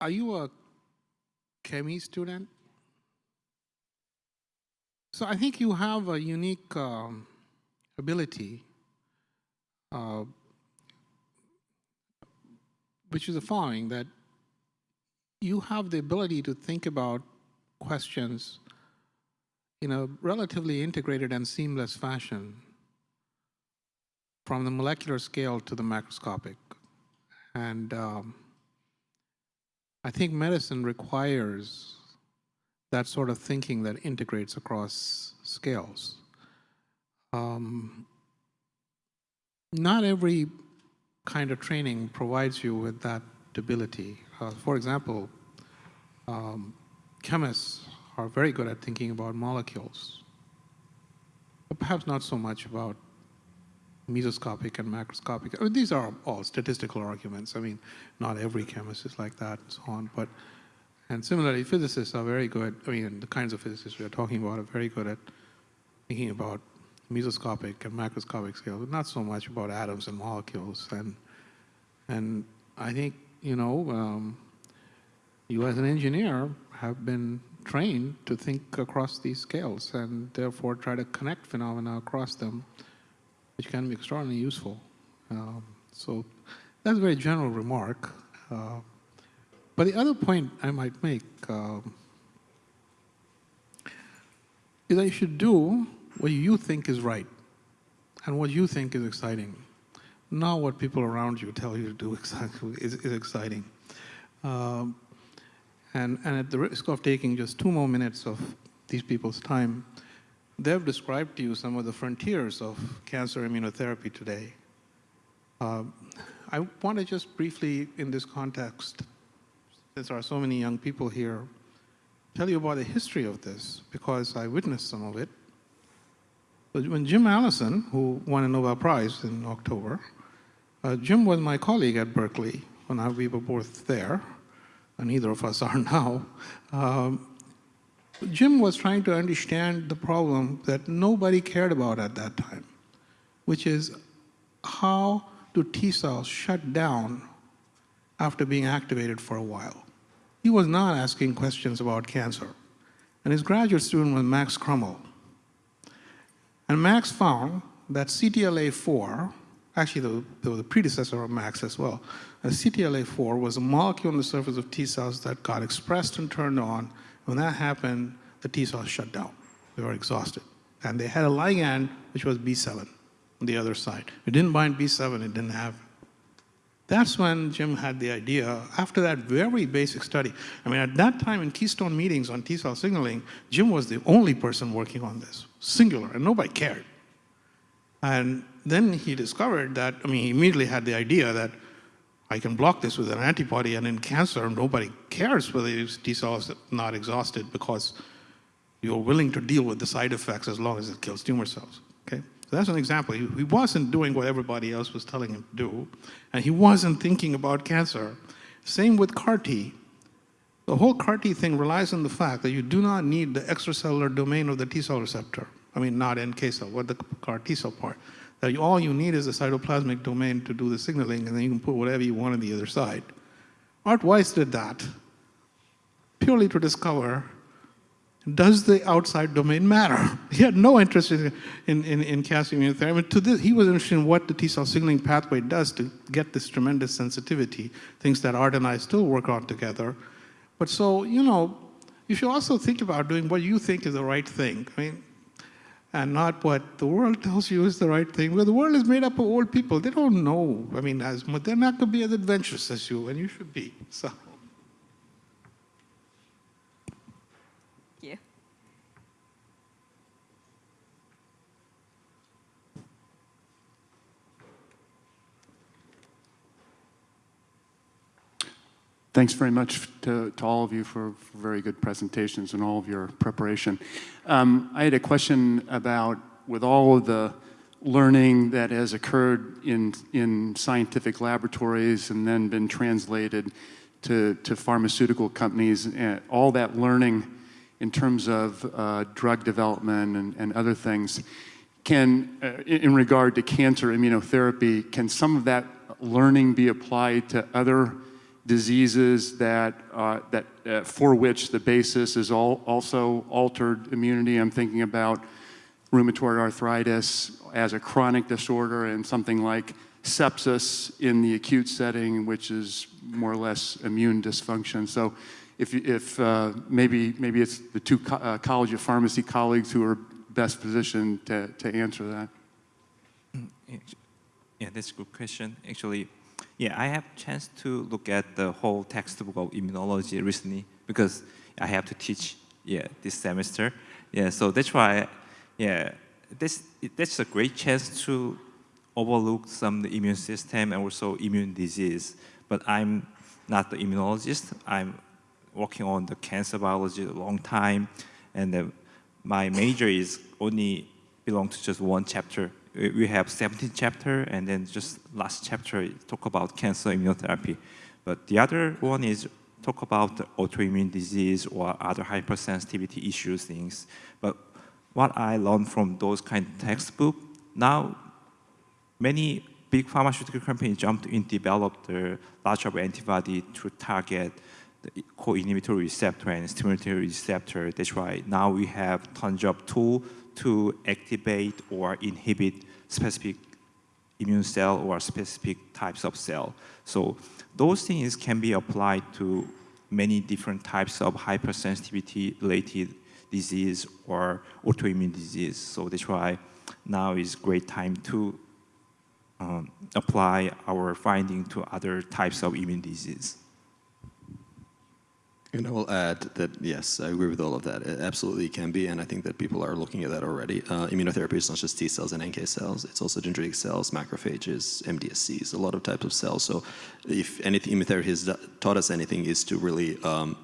[SPEAKER 10] are you a chemistry student? So I think you have a unique um, ability, uh, which is the following, that you have the ability to think about questions in a relatively integrated and seamless fashion from the molecular scale to the macroscopic. And um, I think medicine requires that sort of thinking that integrates across scales. um, not every kind of training provides you with that ability. Uh, for example, um, chemists are very good at thinking about molecules, but perhaps not so much about mesoscopic and macroscopic. I mean, these are all statistical arguments. I mean, not every chemist is like that and so on. But and similarly, physicists are very good. I mean, the kinds of physicists we are talking about are very good at thinking about mesoscopic and macroscopic scales, but not so much about atoms and molecules. And and I think you know, um, you as an engineer have been trained to think across these scales and therefore try to connect phenomena across them which can be extraordinarily useful. Um, so that's a very general remark. Uh, but the other point I might make um, is that you should do what you think is right and what you think is exciting, not what people around you tell you to do exactly is, is exciting. Um, and, and at the risk of taking just two more minutes of these people's time, they've described to you some of the frontiers of cancer immunotherapy today. Uh, I want to just briefly, in this context, since there are so many young people here, tell you about the history of this, because I witnessed some of it. But when Jim Allison, who won a Nobel Prize in October, uh, Jim was my colleague at Berkeley when we were both there, and neither of us are now. Um, Jim was trying to understand the problem that nobody cared about at that time, which is how do T cells shut down after being activated for a while? He was not asking questions about cancer. And his graduate student was Max Krummel. And Max found that CTLA-4, actually was a predecessor of Max as well, CTLA-4 was a molecule on the surface of T cells that got expressed and turned on when that happened, the T cells shut down. They were exhausted. And they had a ligand, which was B7 on the other side. It didn't bind B7, it didn't have. That's when Jim had the idea, after that very basic study. I mean, at that time in Keystone meetings on T cell signaling, Jim was the only person working on this, singular, and nobody cared. And then he discovered that, I mean, he immediately had the idea that I can block this with an antibody, and in cancer, nobody cares whether these T cells are not exhausted because you're willing to deal with the side effects as long as it kills tumor cells. Okay, so that's an example. He, he wasn't doing what everybody else was telling him to do, and he wasn't thinking about cancer. Same with CAR T. The whole CAR T thing relies on the fact that you do not need the extracellular domain of the T cell receptor. I mean, not NK cell, what the CAR T cell part that all you need is a cytoplasmic domain to do the signaling, and then you can put whatever you want on the other side. Art Weiss did that purely to discover does the outside domain matter? He had no interest in, in, in, in cancer immunotherapy. To this, he was interested in what the T cell signaling pathway does to get this tremendous sensitivity, things that Art and I still work on together. But so, you know, you should also think about doing what you think is the right thing. I mean, and not what the world tells you is the right thing. Well, the world is made up of old people. They don't know. I mean, as they're not going to be as adventurous as you, and you should be. So.
[SPEAKER 11] Thanks very much to, to all of you for, for, very good presentations and all of your preparation. Um, I had a question about, with all of the learning that has occurred in, in scientific laboratories and then been translated to, to pharmaceutical companies, and all that learning in terms of uh, drug development and, and, other things, can, uh, in regard to cancer immunotherapy, can some of that learning be applied to other diseases that, uh, that uh, for which the basis is all, also altered immunity. I'm thinking about rheumatoid arthritis as a chronic disorder and something like sepsis in the acute setting, which is more or less immune dysfunction. So if, if uh, maybe, maybe it's the two co uh, College of Pharmacy colleagues who are best positioned to, to answer that.
[SPEAKER 5] Yeah, that's a good question. Actually, yeah, I have chance to look at the whole textbook of immunology recently because I have to teach yeah this semester. Yeah, so that's why yeah this, that's a great chance to overlook some the immune system and also immune disease. But I'm not the immunologist. I'm working on the cancer biology a long time, and uh, my major is only belong to just one chapter. We have 17 chapter, and then just last chapter talk about cancer immunotherapy. But the other one is talk about autoimmune disease or other hypersensitivity issues things. But what I learned from those kind of textbook, now many big pharmaceutical companies jumped in develop the large of antibody to target the co-inhibitory receptor and stimulatory receptor. That's why now we have tons of tool to activate or inhibit specific immune cell or specific types of cell. So those things can be applied to many different types of hypersensitivity related disease or autoimmune disease. So that's why now is great time to um, apply our finding to other types of immune disease.
[SPEAKER 3] And I will add that, yes, I agree with all of that. It absolutely can be, and I think that people are looking at that already. Uh, immunotherapy is not just T cells and NK cells, it's also dendritic cells, macrophages, MDSCs, a lot of types of cells. So if anything, immunotherapy has taught us anything is to really um,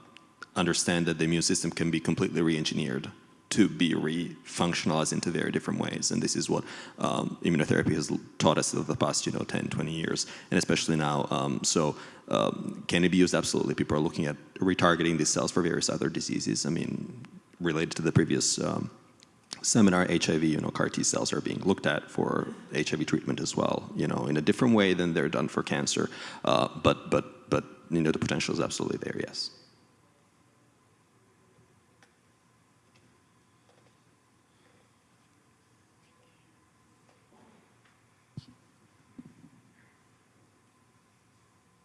[SPEAKER 3] understand that the immune system can be completely re-engineered to be re-functionalized into very different ways. And this is what um, immunotherapy has taught us over the past, you know, 10, 20 years, and especially now. Um, so um, can it be used? Absolutely. People are looking at retargeting these cells for various other diseases. I mean, related to the previous um, seminar, HIV, you know, CAR T cells are being looked at for HIV treatment as well, you know, in a different way than they're done for cancer. Uh, but, but, but, you know, the potential is absolutely there, yes.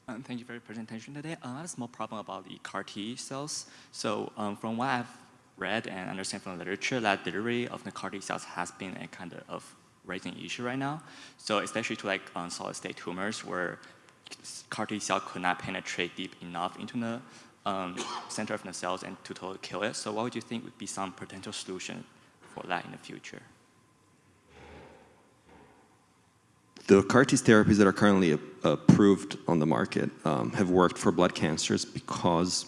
[SPEAKER 12] Um, thank you for your presentation today. Uh, I have a small problem about the CAR T cells. So um, from what I've read and understand from the literature, that delivery of the CAR T cells has been a kind of raising issue right now. So especially to like um, solid state tumors where CAR T cell could not penetrate deep enough into the um, center of the cells and to totally kill it. So what would you think would be some potential solution for that in the future?
[SPEAKER 3] The CAR T therapies that are currently approved on the market um, have worked for blood cancers because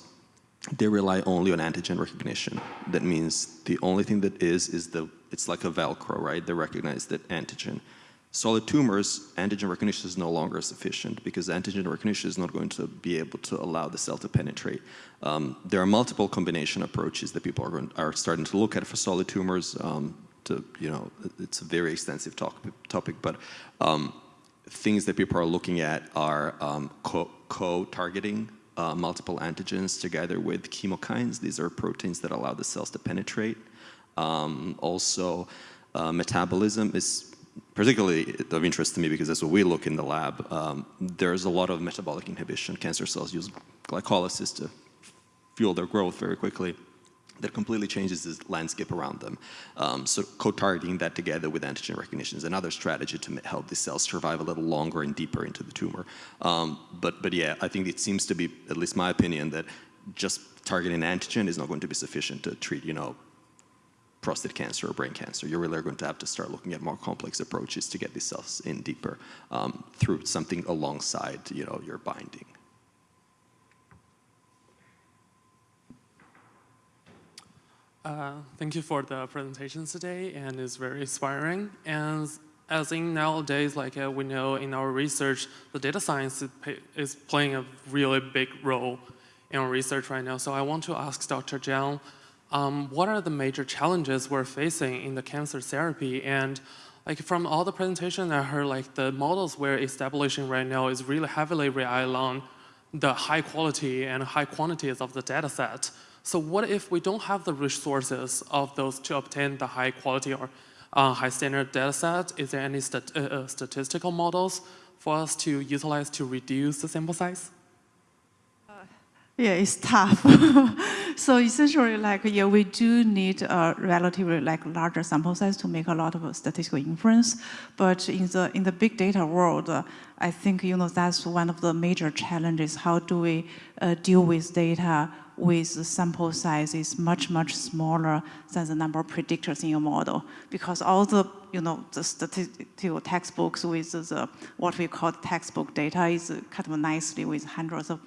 [SPEAKER 3] they rely only on antigen recognition. That means the only thing that is, is the, it's like a Velcro, right? They recognize that antigen. Solid tumors, antigen recognition is no longer sufficient because antigen recognition is not going to be able to allow the cell to penetrate. Um, there are multiple combination approaches that people are, going, are starting to look at for solid tumors. Um, to, you know, it's a very extensive talk, topic, but um, things that people are looking at are um, co-targeting co uh, multiple antigens together with chemokines. These are proteins that allow the cells to penetrate. Um, also, uh, metabolism is particularly of interest to me because that's what we look in the lab. Um, there's a lot of metabolic inhibition. Cancer cells use glycolysis to fuel their growth very quickly that completely changes the landscape around them. Um, so co-targeting that together with antigen recognition is another strategy to help the cells survive a little longer and deeper into the tumor. Um, but, but yeah, I think it seems to be, at least my opinion, that just targeting antigen is not going to be sufficient to treat, you know, prostate cancer or brain cancer. You're really going to have to start looking at more complex approaches to get these cells in deeper um, through something alongside, you know, your binding.
[SPEAKER 13] Uh, thank you for the presentation today, and it's very inspiring. And as in nowadays, like uh, we know in our research, the data science is, is, playing a really big role in our research right now. So I want to ask Dr. Jiang, um, what are the major challenges we're facing in the cancer therapy? And like from all the presentation I heard, like the models we're establishing right now is really heavily rely on the high quality and high quantities of the data set. So what if we don't have the resources of those to obtain the high quality or uh, high standard data set? Is there any stat uh, uh, statistical models for us to utilize to reduce the sample size?
[SPEAKER 6] Uh, yeah, it's tough. so essentially, like, yeah, we do need a relatively like larger sample size to make a lot of statistical inference. But in the in the big data world, uh, I think you know that's one of the major challenges. How do we deal with data with sample size is much, much smaller than the number of predictors in your model. Because all the, you know, the statistical textbooks with the, what we call textbook data is kind of nicely with hundreds of,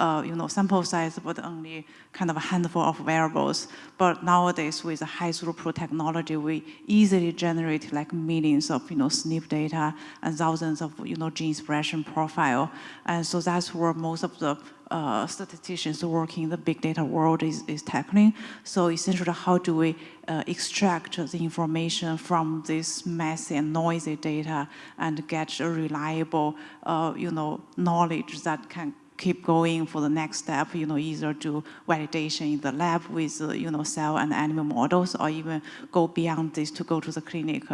[SPEAKER 6] uh, you know, sample size, but only kind of a handful of variables. But nowadays with high throughput technology, we easily generate like millions of, you know, SNP data and thousands of, you know, gene expression profile. And so that's where most of the uh, statisticians working in the big data world is, is tackling. So essentially, how do we uh, extract the information from this messy and noisy data and get a reliable, uh, you know, knowledge that can keep going for the next step, you know, either do validation in the lab with, uh, you know, cell and animal models or even go beyond this to go to the clinic.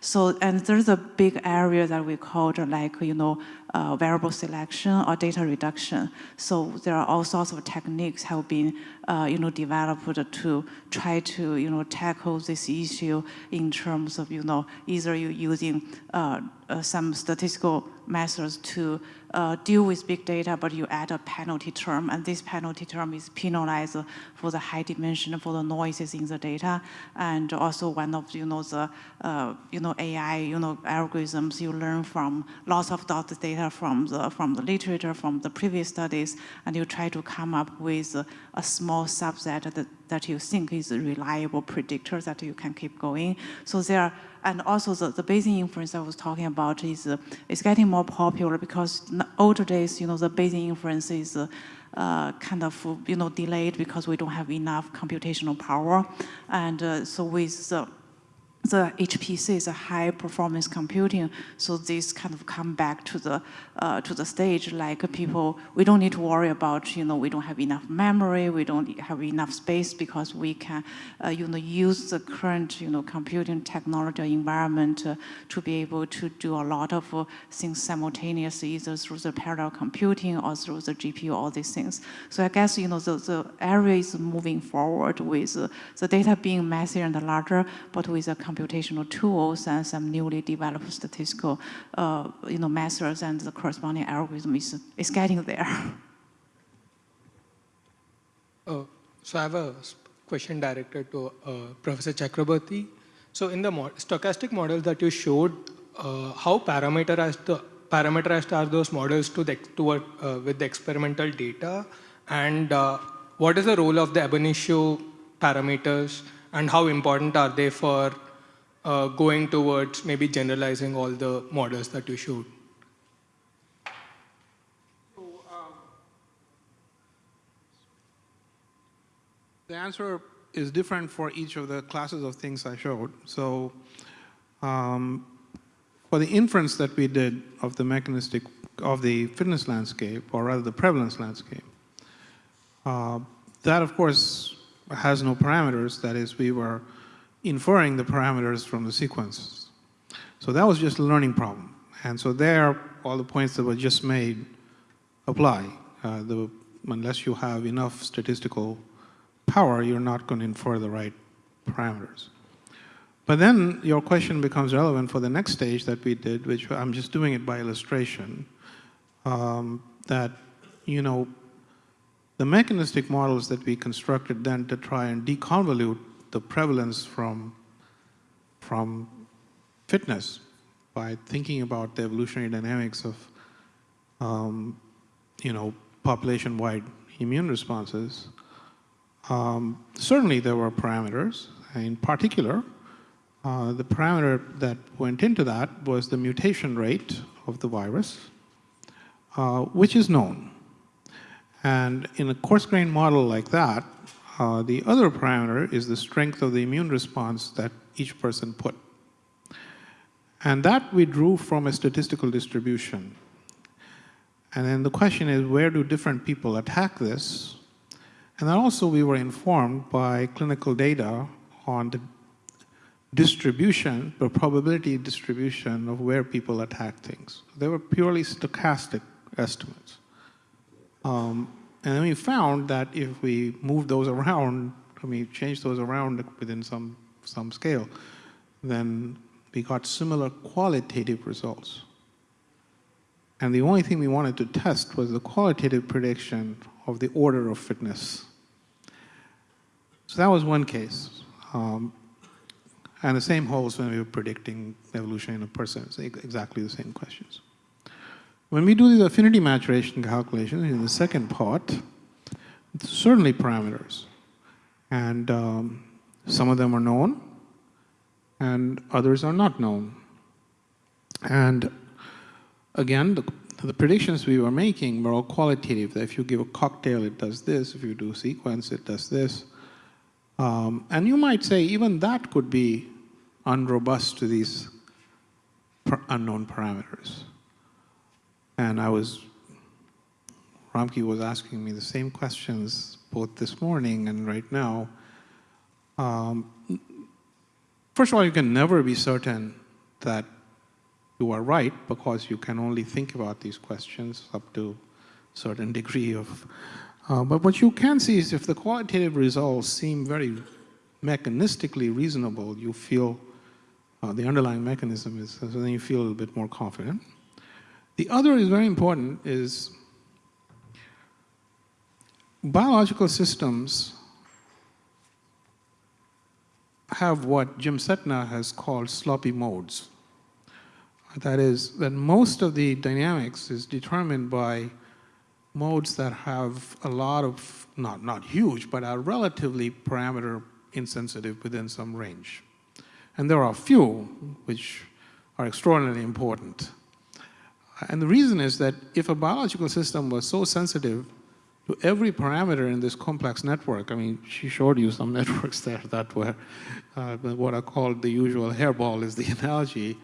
[SPEAKER 6] So, and there's a big area that we called like, you know, uh, variable selection or data reduction. So there are all sorts of techniques have been, uh, you know, developed to try to, you know, tackle this issue in terms of, you know, either you using uh, uh some statistical methods to uh, deal with big data, but you add a penalty term, and this penalty term is penalized for the high dimension, for the noises in the data, and also one of you know the uh, you know AI you know algorithms you learn from lots of data from the from the literature from the previous studies, and you try to come up with a, a small subset that that you think is a reliable predictor that you can keep going. So there and also the, the Bayesian inference I was talking about is, uh, is getting more popular because in older days, you know, the Bayesian inference is uh, uh, kind of, you know, delayed because we don't have enough computational power. And uh, so with the HPC is a high performance computing, so this kind of come back to the uh, to the stage like people, we don't need to worry about, you know, we don't have enough memory, we don't have enough space because we can, uh, you know, use the current, you know, computing technology environment uh, to be able to do a lot of uh, things simultaneously, either through the parallel computing or through the GPU, all these things. So I guess, you know, the, the area is moving forward with uh, the data being messier and larger, but with a computational tools and some newly developed statistical uh, you know, methods and the corresponding algorithm is, is getting there.
[SPEAKER 14] Uh, so I have a question directed to uh, Professor Chakraborty. So in the stochastic models that you showed, uh, how parameterized, the, parameterized are those models to the, uh, with the experimental data? And uh, what is the role of the ab initio parameters and how important are they for uh, going towards maybe generalizing all the models that you showed?
[SPEAKER 10] The answer is different for each of the classes of things I showed. So um, for the inference that we did of the mechanistic, of the fitness landscape, or rather the prevalence landscape, uh, that of course has no parameters. That is, we were inferring the parameters from the sequences. So that was just a learning problem. And so there, all the points that were just made apply. Uh, the, unless you have enough statistical power, you're not going to infer the right parameters. But then your question becomes relevant for the next stage that we did, which I'm just doing it by illustration, um, that, you know, the mechanistic models that we constructed then to try and deconvolute the prevalence from, from fitness by thinking about the evolutionary dynamics of, um, you know, population-wide immune responses. Um, certainly there were parameters. In particular, uh, the parameter that went into that was the mutation rate of the virus, uh, which is known. And in a coarse-grained model like that, uh, the other parameter is the strength of the immune response that each person put. And that we drew from a statistical distribution. And then the question is, where do different people attack this? And then also we were informed by clinical data on the distribution, the probability distribution of where people attack things. They were purely stochastic estimates. Um, and then we found that if we move those around, I mean, change those around within some, some scale, then we got similar qualitative results. And the only thing we wanted to test was the qualitative prediction of the order of fitness So that was one case. Um, and the same holds when we were predicting evolution in a person, it's exactly the same questions. When we do these affinity maturation calculations in the second part, certainly parameters. And um, some of them are known, and others are not known. And again, the, the predictions we were making were all qualitative. That if you give a cocktail, it does this. If you do sequence, it does this. Um, and you might say even that could be unrobust to these unknown parameters. And I was, Ramki was asking me the same questions both this morning and right now. Um, first of all, you can never be certain that you are right because you can only think about these questions up to a certain degree of, uh, but what you can see is if the qualitative results seem very mechanistically reasonable, you feel uh, the underlying mechanism is, so then you feel a little bit more confident. The other is very important is biological systems have what Jim Sethna has called sloppy modes. That is, that most of the dynamics is determined by modes that have a lot of, not, not huge, but are relatively parameter insensitive within some range. And there are a few which are extraordinarily important. And the reason is that if a biological system was so sensitive to every parameter in this complex network, I mean, she showed you some networks there that were uh, what are called the usual hairball is the analogy.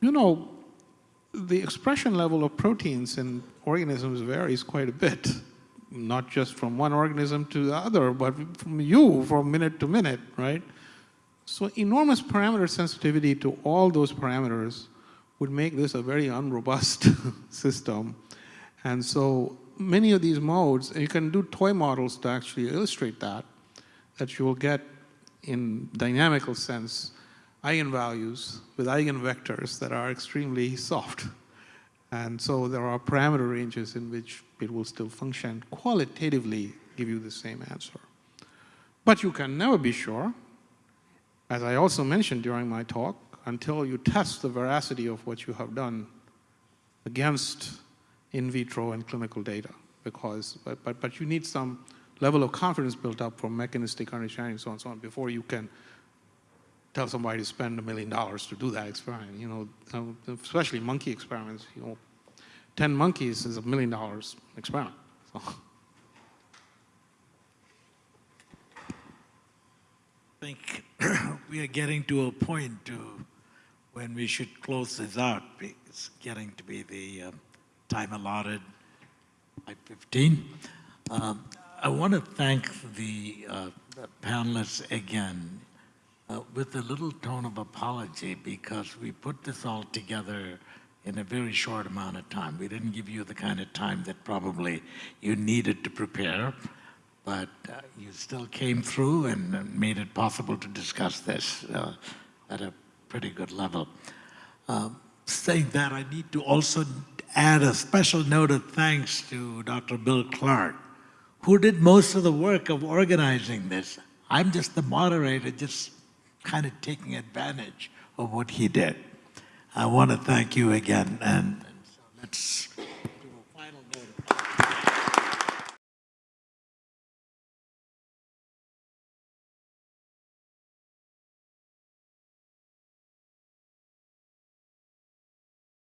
[SPEAKER 10] You know, the expression level of proteins in organisms varies quite a bit, not just from one organism to the other, but from you from minute to minute, right? So enormous parameter sensitivity to all those parameters would make this a very unrobust system. And so many of these modes, you can do toy models to actually illustrate that, that you will get in dynamical sense eigenvalues with eigenvectors that are extremely soft. And so there are parameter ranges in which it will still function qualitatively give you the same answer. But you can never be sure as I also mentioned during my talk, until you test the veracity of what you have done against in vitro and clinical data, because, but, but, but you need some level of confidence built up from mechanistic understanding, so on and so on, before you can tell somebody to spend a million dollars to do that experiment. You know, especially monkey experiments, you know, 10 monkeys is a million dollars experiment. So.
[SPEAKER 2] I think we are getting to a point to when we should close this out. It's getting to be the um, time allotted, 5.15. Um, I want to thank the, uh, panelists again uh, with a little tone of apology because we put this all together in a very short amount of time. We didn't give you the kind of time that probably you needed to prepare but uh, you still came through and made it possible to discuss this uh, at a pretty good level. Uh, saying that, I need to also add a special note of thanks to Dr. Bill Clark, who did most of the work of organizing this. I'm just the moderator, just kind of taking advantage of what he did. I want to thank you again, and, and so let's